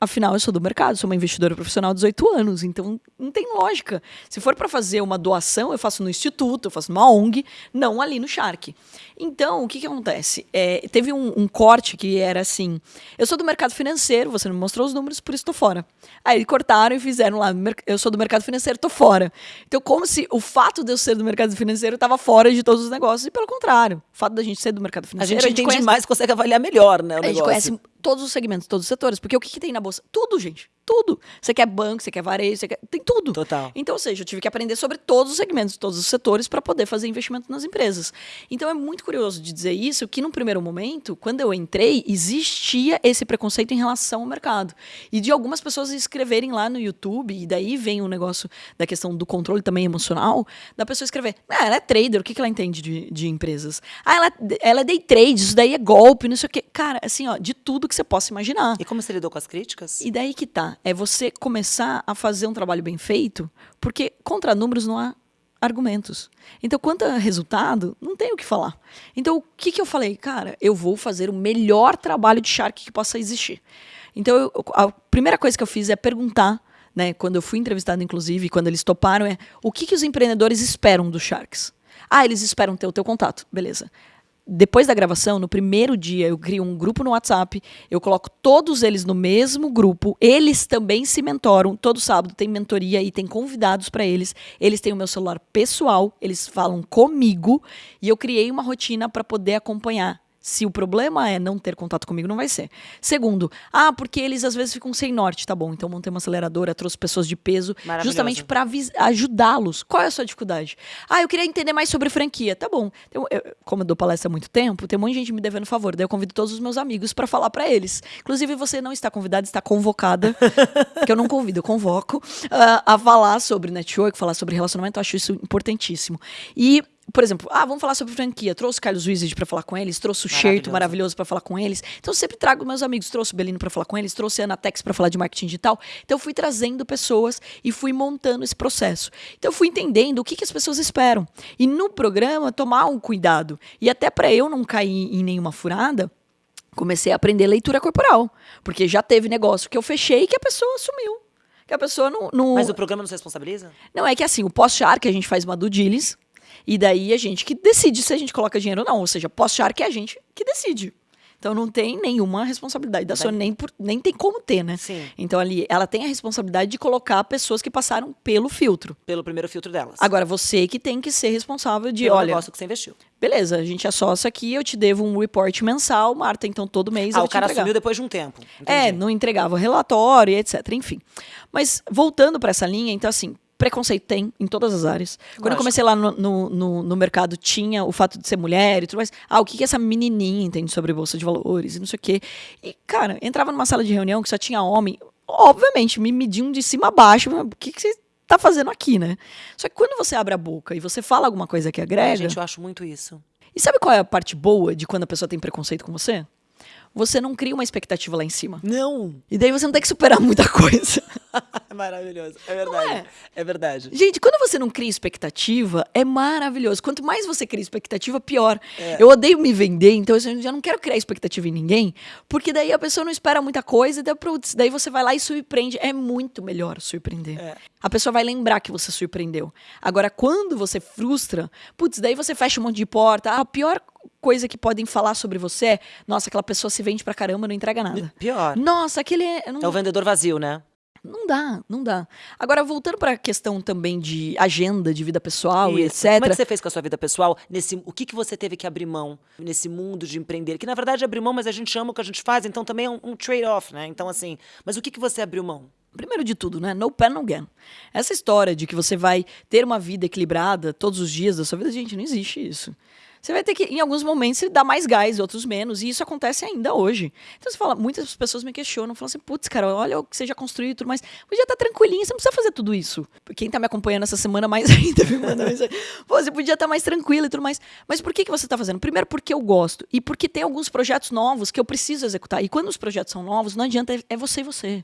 Afinal, eu sou do mercado, sou uma investidora profissional de 18 anos, então não tem lógica. Se for para fazer uma doação, eu faço no instituto, eu faço numa ONG, não ali no Shark. Então, o que, que acontece? É, teve um, um corte que era assim: eu sou do mercado financeiro, você não me mostrou os números, por isso estou fora. Aí cortaram e fizeram lá: "Mer- eu sou do mercado financeiro, estou fora. Então, como se o fato de eu ser do mercado financeiro estava fora de todos os negócios, e pelo contrário, o fato da gente ser do mercado A financeiro. gente entende conhece- mais, consegue avaliar melhor, né, o a gente negócio. conhece todos os segmentos, todos os setores. Porque o que, que tem na bolsa? Tudo, gente. Tudo. Você quer banco, você quer varejo, você quer. Tem tudo. Total. Então, ou seja, eu tive que aprender sobre todos os segmentos, todos os setores, para poder fazer investimento nas empresas. Então, é muito curioso de dizer isso, que num primeiro momento, quando eu entrei, existia esse preconceito em relação ao mercado. E de algumas pessoas escreverem lá no YouTube, e daí vem o negócio da questão do controle também emocional, da pessoa escrever: ah, ela é trader, o que, que ela entende de, de empresas? Ah, ela, ela é day trade, isso daí é golpe, não sei o quê. Cara, assim, ó, de tudo que você possa imaginar. E como você lidou com as críticas? E daí que tá. É você começar a fazer um trabalho bem feito, porque contra números não há argumentos. Então, quanto a resultado, não tem o que falar. Então, o que, que eu falei? Cara, eu vou fazer o melhor trabalho de Shark que possa existir. Então, eu- a primeira coisa que eu fiz é perguntar, né, quando eu fui entrevistado, inclusive, quando eles toparam, é o que, que os empreendedores esperam dos Sharks? Ah, eles esperam ter o teu contato. Beleza depois da gravação, no primeiro dia, eu crio um grupo no WhatsApp, eu coloco todos eles no mesmo grupo, eles também se mentoram, todo sábado tem mentoria e tem convidados para eles, eles têm o meu celular pessoal, eles falam comigo e eu criei uma rotina para poder acompanhar. Se o problema é não ter contato comigo, não vai ser. Segundo, ah, porque eles às vezes ficam sem norte, tá bom? Então montei uma aceleradora, trouxe pessoas de peso, justamente para ajudá-los. Qual é a sua dificuldade? Ah, eu queria entender mais sobre franquia. Tá bom. Eu- eu- como eu dou palestra há muito tempo, tem um monte de gente me devendo favor. Daí eu convido todos os meus amigos para falar para eles. Inclusive, você não está convidada, está convocada. *laughs* que eu não convido, eu convoco ah, a falar sobre network, falar sobre relacionamento. Eu acho isso importantíssimo. E por exemplo, ah, vamos falar sobre franquia. Trouxe o Carlos Wizard para falar com eles, trouxe o Sherto Maravilhoso. para falar com eles. Então eu sempre trago meus amigos, trouxe o Belino para falar com eles, trouxe a Anatex para falar de marketing digital. Então eu fui trazendo pessoas e fui montando esse processo. Então eu fui entendendo o que, que as pessoas esperam. E no programa tomar um cuidado. E até para eu não cair em nenhuma furada, comecei a aprender leitura corporal, porque já teve negócio que eu fechei que a pessoa sumiu. Que a pessoa não, não Mas o programa não se responsabiliza? não, é que assim, o pós-char que a gente faz uma due diligence, e daí a gente que decide se a gente coloca dinheiro ou não. Ou seja, pós-char que é a gente que decide. Então não tem nenhuma responsabilidade da Sony, nem, por- nem tem como ter, né? Sim. Então ali, ela tem a responsabilidade de colocar pessoas que passaram pelo filtro. Pelo primeiro filtro delas. Agora, você que tem que ser responsável de, Pelo olha, negócio que você investiu. beleza, a gente é sócio aqui, eu te devo um report mensal, Marta, então todo mês Ah, eu o cara entregar. assumiu depois de um tempo. É, Entendi. não entregava relatório, etc. Enfim. Mas voltando para essa linha, então assim, Preconceito tem em todas as áreas. Quando eu comecei lá no, no, no, no, mercado, tinha o fato de ser mulher e tudo mais. Ah, o que, que essa menininha entende sobre bolsa de valores e não sei o quê. E, cara, entrava numa sala de reunião que só tinha homem. Obviamente, me mediam de cima a baixo. O que, que você tá fazendo aqui, né? Só que quando você abre a boca e você fala alguma coisa que agrega. gente, eu acho muito isso. E sabe qual é a parte boa de quando a pessoa tem preconceito com você? Você não cria uma expectativa lá em cima. Não. E daí você não tem que superar muita coisa. *laughs* maravilhoso. É verdade. É? é? verdade. Gente, quando você não cria expectativa, é maravilhoso. Quanto mais você cria expectativa, pior. É. Eu odeio me vender, então eu já não quero criar expectativa em ninguém, porque daí a pessoa não espera muita coisa, daí, daí você vai lá e surpreende. É muito melhor surpreender. É. A pessoa vai lembrar que você surpreendeu. Agora, quando você frustra, putz, daí você fecha um monte de porta. A pior coisa que podem falar sobre você é: nossa, aquela pessoa se vende pra caramba, não entrega nada. Pior. Nossa, aquele é. Não... É o vendedor vazio, né? Não dá, não dá. Agora, voltando para a questão também de agenda de vida pessoal Isso. e etc. Como é que você fez com a sua vida pessoal? Nesse, o que, que você teve que abrir mão nesse mundo de empreender? Que na verdade é abrir mão, mas a gente ama o que a gente faz, então também é um, um trade-off, né? Então, assim, mas o que, que você abriu mão? Primeiro de tudo, né? No pen, no gain. Essa história de que você vai ter uma vida equilibrada todos os dias da sua vida, gente, não existe isso. Você vai ter que, em alguns momentos, dar mais gás, outros menos. E isso acontece ainda hoje. Então você fala, muitas pessoas me questionam, falam assim, putz, cara, olha o que você já construiu e tudo mais. Podia estar tá tranquilinho, você não precisa fazer tudo isso. Quem está me acompanhando essa semana mais *laughs* ainda me manda mensagem. Você podia estar tá mais tranquilo e tudo mais. Mas por que, que você está fazendo? Primeiro, porque eu gosto. E porque tem alguns projetos novos que eu preciso executar. E quando os projetos são novos, não adianta, é você e você.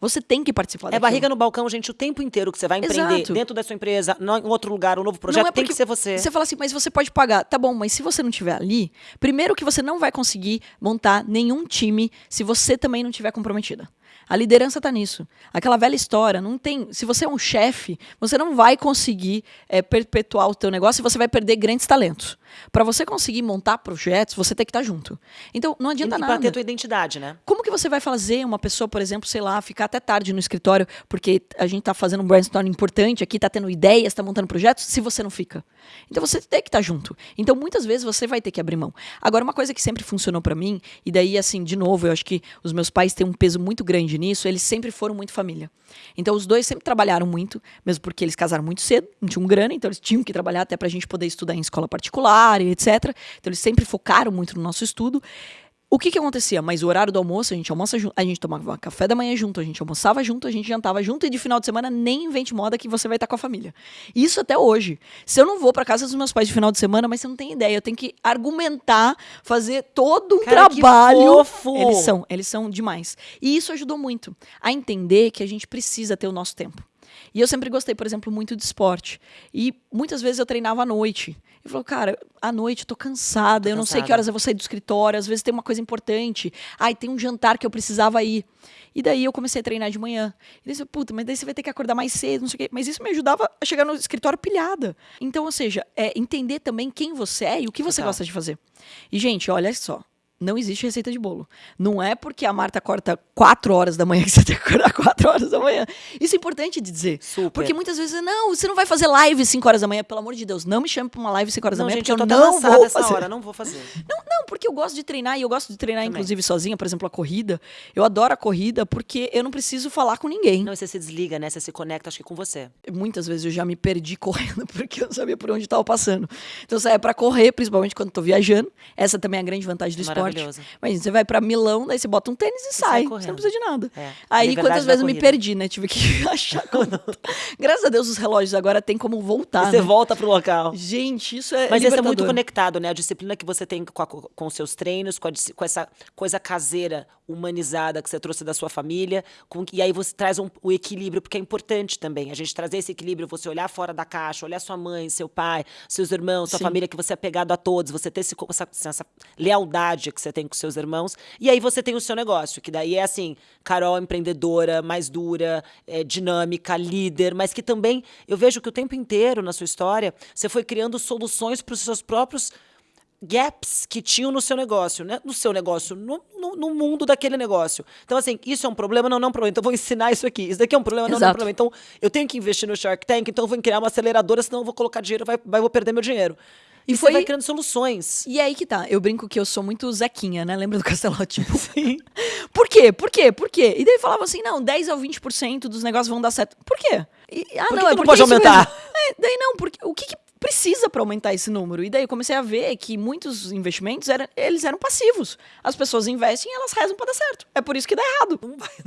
Você tem que participar É daquilo. barriga no balcão, gente, o tempo inteiro que você vai empreender Exato. dentro da sua empresa, em outro lugar, um novo projeto, é tem que ser você. Você fala assim, mas você pode pagar. Tá bom, mas se você não estiver ali, primeiro que você não vai conseguir montar nenhum time se você também não estiver comprometida. A liderança está nisso. Aquela velha história, não tem. Se você é um chefe, você não vai conseguir é, perpetuar o teu negócio e você vai perder grandes talentos. Para você conseguir montar projetos, você tem que estar tá junto. Então, não adianta e, nada. E ter tua identidade, né? Como que você vai fazer uma pessoa, por exemplo, sei lá, ficar até tarde no escritório porque a gente está fazendo um brainstorm importante aqui, está tendo ideias, está montando projetos, se você não fica? Então, você tem que estar tá junto. Então, muitas vezes você vai ter que abrir mão. Agora, uma coisa que sempre funcionou para mim, e daí, assim, de novo, eu acho que os meus pais têm um peso muito grande nisso, eles sempre foram muito família. Então os dois sempre trabalharam muito, mesmo porque eles casaram muito cedo, não tinham grana, então eles tinham que trabalhar até para a gente poder estudar em escola particular e etc. Então eles sempre focaram muito no nosso estudo. O que que acontecia? Mas o horário do almoço, a gente almoça junto, a gente tomava café da manhã junto, a gente almoçava junto, a gente jantava junto e de final de semana nem invente moda que você vai estar com a família. Isso até hoje. Se eu não vou para casa dos meus pais de final de semana, mas você não tem ideia, eu tenho que argumentar, fazer todo um Cara, trabalho. Eles são, eles são demais. E isso ajudou muito a entender que a gente precisa ter o nosso tempo. E eu sempre gostei, por exemplo, muito de esporte. E muitas vezes eu treinava à noite. E falou, cara, à noite eu tô cansada, tô eu não sei que horas eu vou sair do escritório, às vezes tem uma coisa importante. Ai, tem um jantar que eu precisava ir. E daí eu comecei a treinar de manhã. E daí, puta, mas daí você vai ter que acordar mais cedo, não sei o quê. Mas isso me ajudava a chegar no escritório pilhada. Então, ou seja, é entender também quem você é e o que você Total. gosta de fazer. E, gente, olha só não existe receita de bolo. Não é porque a Marta corta 4 horas da manhã que você tem que acordar 4 horas da manhã. Isso é importante de dizer. Super. Porque muitas vezes, não, você não vai fazer live 5 horas da manhã, pelo amor de Deus. Não me chame pra uma live 5 horas não, da manhã, gente, porque eu, eu não vou fazer. hora, não vou fazer. Não, não, porque eu gosto de treinar e eu gosto de treinar, Também. inclusive, sozinha, por exemplo, a corrida. Eu adoro a corrida porque eu não preciso falar com ninguém. Não, você se desliga, né? Você se conecta, acho que com você. Muitas vezes eu já me perdi *laughs* correndo porque eu não sabia por onde estava passando. Então, você é para correr, principalmente quando estou viajando. Essa também é a grande vantagem do esporte. Mas você vai para Milão, daí você bota um tênis e, e sai. Você não precisa de nada. É. Aí, quantas vezes eu me perdi, né? Tive que *laughs* achar. *laughs* Graças a Deus, os relógios agora tem como voltar. E você né? volta pro local. Gente, isso é. Mas isso é muito conectado, né? A disciplina que você tem com, a, com os seus treinos, com, a, com, essa coisa caseira, humanizada que você trouxe da sua família. Com, e aí você traz um, o equilíbrio, porque é importante também. A gente trazer esse equilíbrio, você olhar fora da caixa, olhar sua mãe, seu pai, seus irmãos, sua Sim. família, que você é pegado a todos, você ter esse, essa, essa lealdade que você tem com seus irmãos. E aí você tem o seu negócio, que daí é assim, Carol empreendedora, mais dura, é, dinâmica, líder, mas que também eu vejo que o tempo inteiro na sua história você foi criando soluções para os seus próprios gaps que tinham no seu negócio, né? No seu negócio, no, no, no, mundo daquele negócio. Então, assim, isso é um problema? Não, não é um problema. Então, eu vou ensinar isso aqui. Isso daqui é um problema? Não, não é um problema. Então, eu tenho que investir no Shark Tank, então eu vou criar uma aceleradora, senão eu vou colocar dinheiro, vai, vai vou perder meu dinheiro. E, e foi... você vai criando soluções. E é aí que tá. Eu brinco que eu sou muito Zequinha, né? Lembra do Castelote? *laughs* Sim. Por quê? Por quê? Por quê? E daí falava assim, não, 10 ou 20% dos negócios vão dar certo. Por quê? E, ah, Por que não, é que não porque pode é aumentar? É, daí não, porque o que, que precisa para aumentar esse número? E daí eu comecei a ver que muitos investimentos eram, eles eram passivos. As pessoas investem e elas rezam para dar certo. É por isso que dá errado.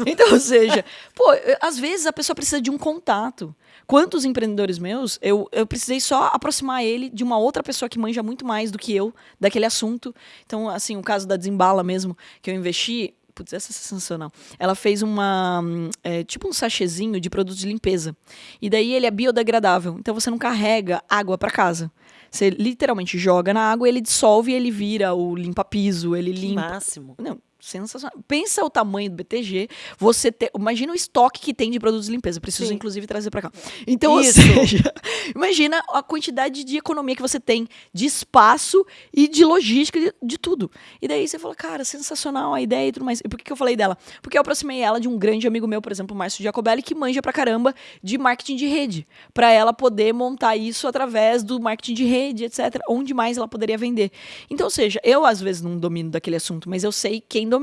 Então, ou seja, pô, às vezes a pessoa precisa de um contato. Quantos empreendedores meus, eu, eu precisei só aproximar ele de uma outra pessoa que manja muito mais do que eu daquele assunto. Então, assim, o caso da Desembala mesmo, que eu investi, Putz, essa é sensacional. Ela fez uma. hum, é, tipo um sachêzinho de produtos de limpeza. E daí ele é biodegradável. Então você não carrega água para casa. Você literalmente joga na água, ele dissolve e ele vira o limpa-piso, ele Que limpa. máximo. Não, sensacional. Pensa o tamanho do BTG. Você ter, imagina o estoque que tem de produtos de limpeza. Preciso Sim. inclusive trazer para cá. Então, Isso. ou seja, *laughs* imagina a quantidade de economia que você tem de espaço e de logística de, de tudo. E daí você fala, cara, sensacional a ideia e tudo mais. E por que, que eu falei dela? Porque eu aproximei ela de um grande amigo meu, por exemplo, o Márcio Jacobelli, que manja pra caramba de marketing de rede, para ela poder montar isso através do marketing de rede, etc. Onde mais ela poderia vender. Então, ou seja, eu às vezes não domino daquele assunto, mas eu sei quem domina.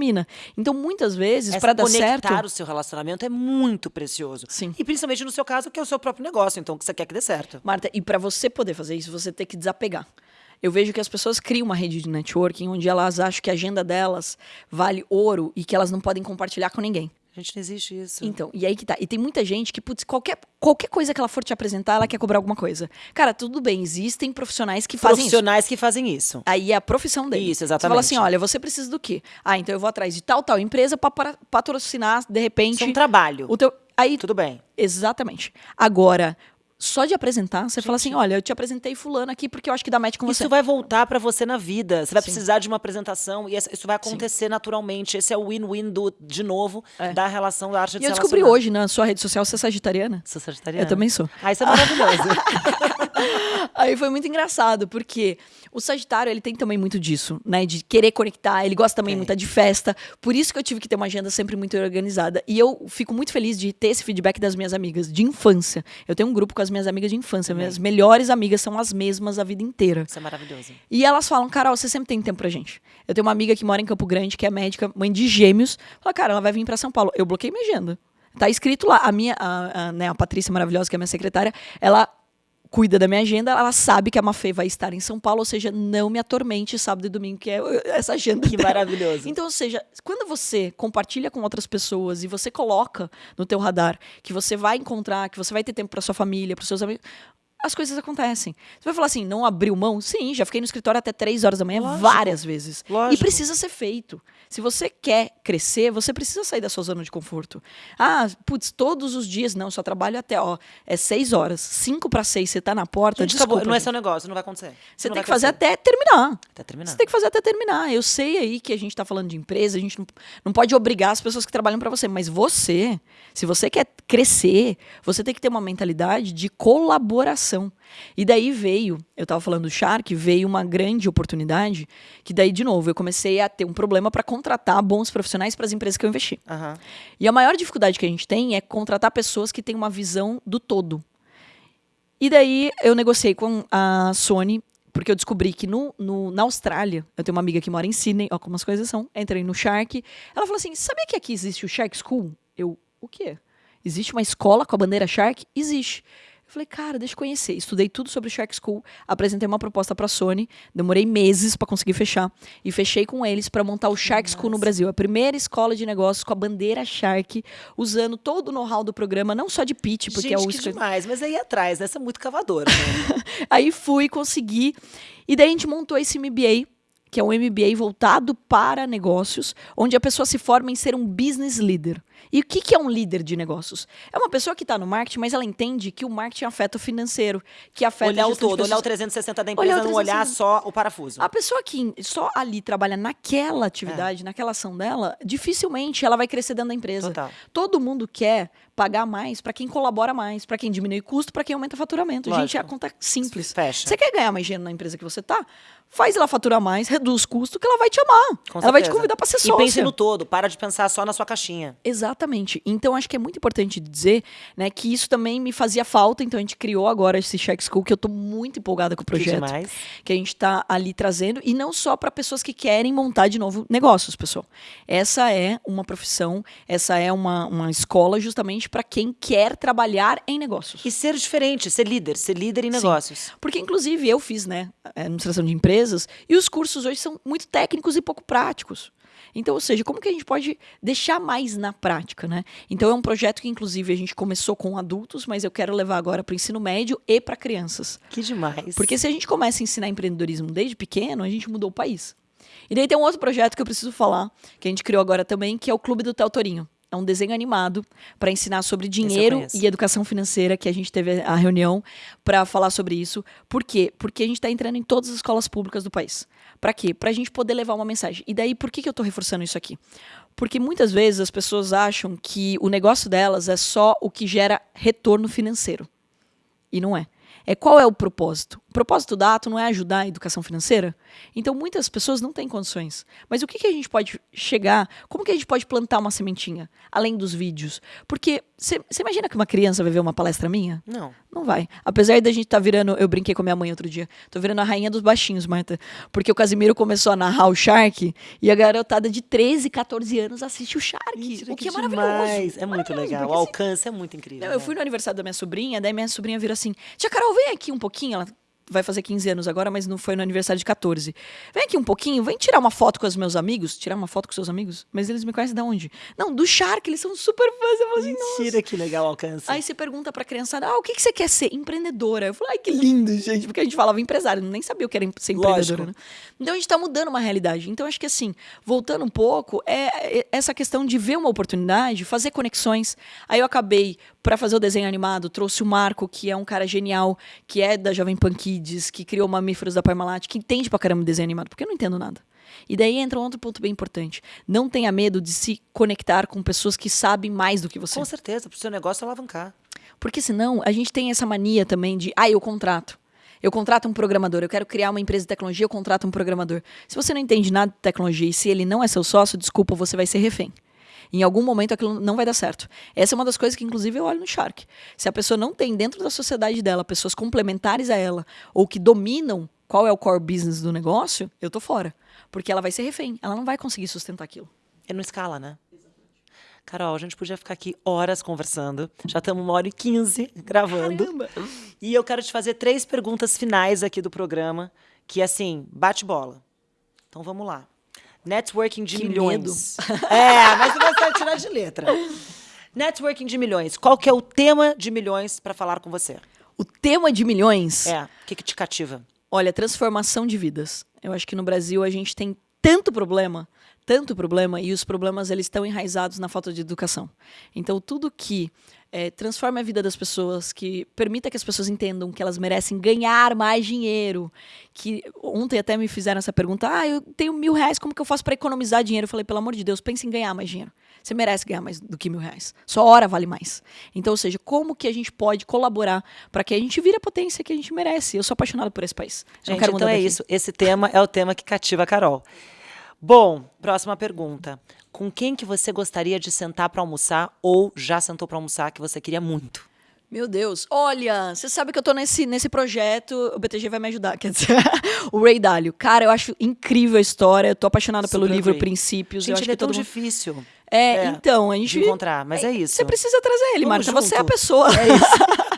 Então, muitas vezes, para dar conectar certo. o seu relacionamento é muito precioso. Sim. E principalmente no seu caso, que é o seu próprio negócio, então que você quer que dê certo. Marta, e para você poder fazer isso, você tem que desapegar. Eu vejo que as pessoas criam uma rede de networking onde elas acham que a agenda delas vale ouro e que elas não podem compartilhar com ninguém. Gente, não existe isso. Então, e aí que tá. E tem muita gente que, putz, qualquer, qualquer coisa que ela for te apresentar, ela quer cobrar alguma coisa. Cara, tudo bem, existem profissionais que fazem isso. Profissionais que fazem isso. Aí é a profissão dele. Isso, Você fala exatamente. assim, olha, você precisa do quê? Ah, então eu vou atrás de tal, tal empresa para patrocinar, de repente, Isso é um trabalho. o teu... Aí, Tudo bem. Exatamente. Agora, só de apresentar, você fala assim: olha, eu te apresentei fulano aqui porque eu acho que dá match com você. Isso vai voltar pra você na vida. Você vai Sim. precisar de uma apresentação e isso vai acontecer naturalmente. Esse é o win-win do, de novo, É. da relação da arte de E eu descobri hoje na sua rede social, você é sagitariana? Sou sagitariana. Eu também sou. Ah, isso é maravilhoso. *laughs* *laughs* Aí foi muito engraçado, porque o Sagitário, ele tem também muito disso, né? De querer conectar, ele gosta também Tem. muito de festa. Por isso que eu tive que ter uma agenda sempre muito organizada. E eu fico muito feliz de ter esse feedback das minhas amigas de infância. Eu tenho um grupo com as minhas amigas de infância. Minhas melhores amigas são as mesmas a vida inteira. isso é maravilhoso. E elas falam, Carol, você sempre tem tempo pra gente. Eu tenho uma amiga que mora em Campo Grande, que é médica, mãe de gêmeos. Fala, cara, ela vai vir pra São Paulo. Eu bloqueei minha agenda. Tá escrito lá. A minha, a, a, né, a Patrícia maravilhosa, que é minha secretária, ela cuida da minha agenda, ela sabe que a Mafê vai estar em São Paulo, ou seja, não me atormente sábado e domingo, que é essa agenda. Que dela. maravilhoso. Então, ou seja, quando você compartilha com outras pessoas e você coloca no teu radar que você vai encontrar, que você vai ter tempo para sua família, para seus amigos, as coisas acontecem. Você vai falar assim, não abriu mão? Sim, já fiquei no escritório até três horas da manhã Lógico. várias vezes. Lógico. E precisa ser feito. Se você quer crescer, você precisa sair da sua zona de conforto. Ah, putz, todos os dias, não, só trabalho até, ó, é seis horas. Cinco para seis, você tá na porta, Gente, desculpa. acabou. Não é seu negócio, não vai acontecer. Você Não tem que fazer crescer. até terminar. Até terminar. Você tem que fazer até terminar. Eu sei aí que a gente está falando de empresa, a gente não, não pode obrigar as pessoas que trabalham para você, mas você, se você quer crescer, você tem que ter uma mentalidade de colaboração. E daí veio, eu estava falando do Shark, veio uma grande oportunidade, que daí, de novo, eu comecei a ter um problema para contratar bons profissionais para as empresas que eu investi. Aham. E a maior dificuldade que a gente tem é contratar pessoas que têm uma visão do todo. E daí eu negociei com a Sony, porque eu descobri que no, no- na Austrália, eu tenho uma amiga que mora em Sydney, ó, como as coisas são, entrei no Shark. Ela falou assim: sabia que aqui existe o Shark School? Eu, o quê? Existe uma escola com a bandeira Shark? Existe. Eu falei, cara, deixa eu conhecer. Estudei tudo sobre o Shark School, apresentei uma proposta para a Sony, demorei meses para conseguir fechar e fechei com eles para montar o Shark School no Brasil, a primeira escola de negócios com a bandeira Shark, usando todo o know-how do programa, não só de pitch, porque Gente, é o que demais. Mas aí atrás, né? Você é muito cavadora. Né? *laughs* Aí fui, consegui. E daí a gente montou esse MBA, que é um MBA voltado para negócios, onde a pessoa se forma em ser um business leader. E o que, que é um líder de negócios? É uma pessoa que está no marketing, mas ela entende que o marketing afeta o financeiro, que afeta olhar o todo, olhar o pessoas. 360 da Olhar empresa, o não olhar 360. só o parafuso. A pessoa que só ali trabalha naquela atividade, naquela ação dela, dificilmente ela vai crescer dentro da empresa. Total. Todo mundo quer pagar mais para quem colabora mais, para quem diminui custo, para quem aumenta faturamento. Gente, Lógico. é a conta simples. Fecha. Você quer ganhar mais dinheiro na empresa que você tá? Faz ela faturar mais, reduz custo, que ela vai te amar. Com ela vai te certeza. convidar para ser E sócia. pense no todo, para de pensar só na sua caixinha. Exatamente. Então, acho que é muito importante dizer né, que isso também me fazia falta. Então, a gente criou agora esse Check School, que eu estou muito empolgada com o projeto. Que, demais. que a gente está ali trazendo. E não só para pessoas que querem montar de novo negócios, pessoal. Essa é uma profissão, essa é uma, uma escola justamente para quem quer trabalhar em negócios. E ser diferente, ser líder, ser líder em negócios. Sim. Porque, inclusive, eu fiz né, administração de empresas e os cursos hoje são muito técnicos e pouco práticos. Então, ou seja, como que a gente pode deixar mais na prática, né? Então é um projeto que, inclusive, a gente começou com adultos, mas eu quero levar agora para o ensino médio e para crianças. Que demais. Porque se a gente começa a ensinar empreendedorismo desde pequeno, a gente mudou o país. E daí tem um outro projeto que eu preciso falar, que a gente criou agora também, que é o Clube do Tel Torinho. É um desenho animado para ensinar sobre dinheiro e educação financeira, que a gente teve a reunião para falar sobre isso. Por quê? Porque a gente está entrando em todas as escolas públicas do país. Para quê? Para a gente poder levar uma mensagem. E daí, por que, que eu estou reforçando isso aqui? Porque muitas vezes as pessoas acham que o negócio delas é só o que gera retorno financeiro. E não é. É qual é o propósito? O propósito da ato não é ajudar a educação financeira? Então muitas pessoas não têm condições. Mas o que, que a gente pode chegar? Como que a gente pode plantar uma sementinha? Além dos vídeos. Porque você imagina que uma criança vai ver uma palestra minha? Não. Não vai. Apesar da gente estar tá virando. Eu brinquei com a minha mãe outro dia. Tô virando a rainha dos baixinhos, Marta. Porque o Casimiro começou a narrar o Shark e a garotada de 13, 14 anos assiste o Shark. Mentira, o que, que é maravilhoso. É muito legal. O assim, alcance é muito incrível. Não, eu né? fui no aniversário da minha sobrinha, daí minha sobrinha vira assim: Tia Carol, vem aqui um pouquinho. Ela vai fazer 15 anos agora, mas não foi no aniversário de 14. Vem aqui um pouquinho, vem tirar uma foto com os meus amigos. Tirar uma foto com seus amigos? Mas eles me conhecem de onde? Não, do Shark, eles são super fãs. Eu falo assim, Mentira, que legal alcance. Aí você pergunta pra criançada, ah, o que, que você quer ser? Empreendedora. Eu falo, ai, que lindo, gente. Porque a gente falava empresário, nem sabia o que era ser empreendedora, né? Então a gente tá mudando uma realidade. Então acho que assim, voltando um pouco, é, é essa questão de ver uma oportunidade, fazer conexões. Aí eu acabei para fazer o desenho animado, trouxe o Marco, que é um cara genial, que é da Jovem Pan Kids, que criou Mamíferos da Parmalat, que entende pra caramba desenho animado, porque eu não entendo nada. E daí entra um outro ponto bem importante. Não tenha medo de se conectar com pessoas que sabem mais do que você. Com certeza, pro seu negócio alavancar. Porque senão a gente tem essa mania também de, ah, eu contrato. Eu contrato um programador, eu quero criar uma empresa de tecnologia, eu contrato um programador. Se você não entende nada de tecnologia e se ele não é seu sócio, desculpa, você vai ser refém. Em algum momento aquilo não vai dar certo. Essa é uma das coisas que, inclusive, eu olho no Shark. Se a pessoa não tem dentro da sociedade dela pessoas complementares a ela ou que dominam qual é o core business do negócio, eu tô fora. Porque ela vai ser refém, ela não vai conseguir sustentar aquilo. É no escala, né? Carol, a gente podia ficar aqui horas conversando. Já estamos uma hora e quinze gravando. Caramba. E eu quero te fazer três perguntas finais aqui do programa, que assim, bate bola. Então vamos lá. Networking de que milhões. *laughs* É, mas você vai tirar de letra. Networking de milhões. Qual que é o tema de milhões para falar com você? O tema de milhões? É. O que, que te cativa? Olha, transformação de vidas. Eu acho que no Brasil a gente tem tanto problema, tanto problema, e os problemas eles estão enraizados na falta de educação. Então, tudo que é, transforme a vida das pessoas, que permita que as pessoas entendam que elas merecem ganhar mais dinheiro. Que ontem até me fizeram essa pergunta: ah, eu tenho mil reais, como que eu faço para economizar dinheiro? Eu falei, pelo amor de Deus, pense em ganhar mais dinheiro. Você merece ganhar mais do que mil reais. Sua hora vale mais. Então, ou seja, como que a gente pode colaborar para que a gente vire a potência que a gente merece? Eu sou apaixonado por esse país. Gente, então é daqui. isso. Esse tema é o tema que cativa a Carol. Bom, próxima pergunta com quem que você gostaria de sentar para almoçar ou já sentou para almoçar que você queria muito? Meu Deus, olha, você sabe que eu tô nesse, nesse projeto, o BTG vai me ajudar, quer dizer, *laughs* o Ray Dalio. Cara, eu acho incrível a história, eu tô apaixonada pelo livro Ray. Princípios. Gente, eu acho ele é tão mundo... difícil. É, é, então, a gente... De encontrar, mas é, é isso. Você precisa trazer ele, Marta, você é a pessoa. É isso. *laughs*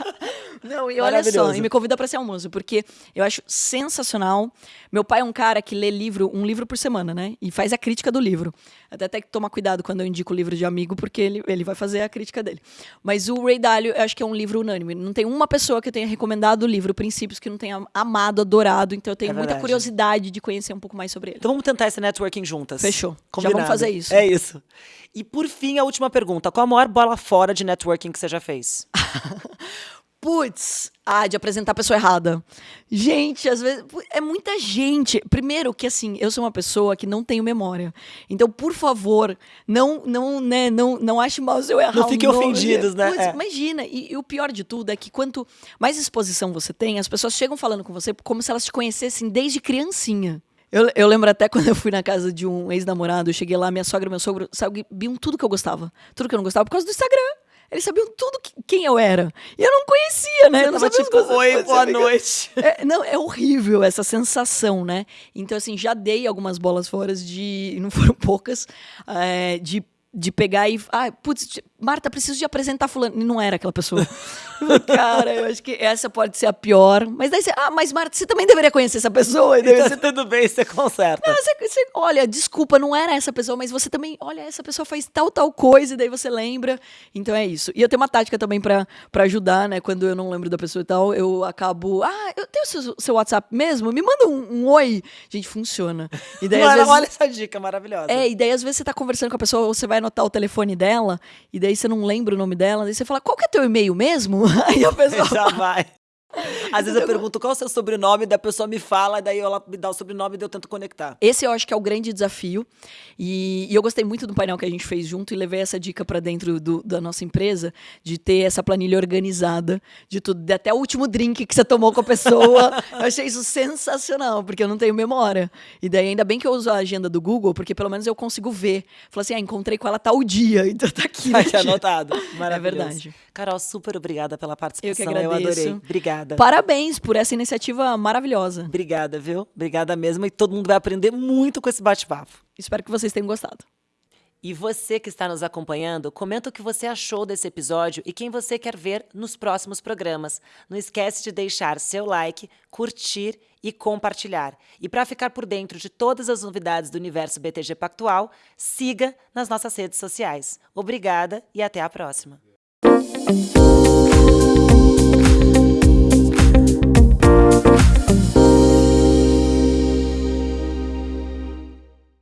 Não, e olha só, e me convida para esse almoço, porque eu acho sensacional. Meu pai é um cara que lê livro, um livro por semana, né? E faz a crítica do livro. Até tem que tomar cuidado quando eu indico o livro de amigo, porque ele, ele vai fazer a crítica dele. Mas o Ray Dalio, eu acho que é um livro unânime. Não tem uma pessoa que eu tenha recomendado o livro Princípios que não tenha amado, adorado. Então eu tenho é muita curiosidade de conhecer um pouco mais sobre ele. Então vamos tentar esse networking juntas. Fechou. Combinado. Já vamos fazer isso. É isso. E por fim, a última pergunta. Qual a maior bola fora de networking que você já fez? *laughs* Putz, ah, de apresentar a pessoa errada. Gente, às vezes é muita gente. Primeiro que assim, eu sou uma pessoa que não tenho memória. Então, por favor, não não, né, não não ache mal se eu errar. Não fiquem ofendidos, né? Putz, é. Imagina, e, e, o pior de tudo é que quanto mais exposição você tem, as pessoas chegam falando com você como se elas te conhecessem desde criancinha. Eu, eu lembro até *laughs* quando eu fui na casa de um ex-namorado, eu cheguei lá, minha sogra e meu sogro sabiam tudo que eu gostava. Tudo que eu não gostava por causa do Instagram. Eles sabiam tudo que, quem eu era. E eu não conhecia, né? Você eu não sabia tipo, oi, boa noite. É, não, é horrível essa sensação, né? Então, assim, já dei algumas bolas fora de. Não foram *laughs* poucas, é, de de pegar e. Ah, putz, Marta, preciso de apresentar fulano. E não era aquela pessoa. *laughs* Cara, eu acho que essa pode ser a pior. Mas daí você. Ah, mas Marta, você também deveria conhecer essa pessoa. *laughs* E Então, você, tudo bem, você conserta. não, você- você- olha, desculpa, não era essa pessoa, mas você também, olha, essa pessoa faz tal, tal coisa, e daí você lembra. Então é isso. E eu tenho uma tática também pra pra ajudar, né? Quando eu não lembro da pessoa e tal, eu acabo. Ah, eu tenho seu, seu WhatsApp mesmo? Me manda um, um oi. Gente, funciona. E daí, vezes, olha essa dica maravilhosa. é, e daí às vezes você tá conversando com a pessoa, você vai anotar o telefone dela, e daí você não lembra o nome dela, daí você fala, qual que é teu e-mail mesmo? *laughs* Aí a pessoa *laughs* Já vai. Às vezes eu pergunto qual é o seu sobrenome, daí a pessoa me fala, daí ela me dá o sobrenome e eu tento conectar. Esse eu acho que é o grande desafio. E, e eu gostei muito do painel que a gente fez junto e levei essa dica para dentro do- da nossa empresa de ter essa planilha organizada de tudo, de até o último drink que você tomou com a pessoa. *laughs* eu achei isso sensacional, porque eu não tenho memória. E daí ainda bem que eu uso a agenda do Google, porque pelo menos eu consigo ver. Falar assim, ah, encontrei com ela tal dia, *laughs* então tá aqui. Tá no aqui anotado. Maravilhoso. verdade. Carol, super obrigada pela participação. Eu que agradeço. adorei. Obrigada. Parabéns por essa iniciativa maravilhosa. Obrigada, viu? Obrigada mesmo. E todo mundo vai aprender muito com esse bate-papo. Espero que vocês tenham gostado. E você que está nos acompanhando, comenta o que você achou desse episódio e quem você quer ver nos próximos programas. Não esquece de deixar seu like, curtir e compartilhar. E para ficar por dentro de todas as novidades do universo BTG Pactual, siga nas nossas redes sociais. Obrigada e até a próxima. Thank you.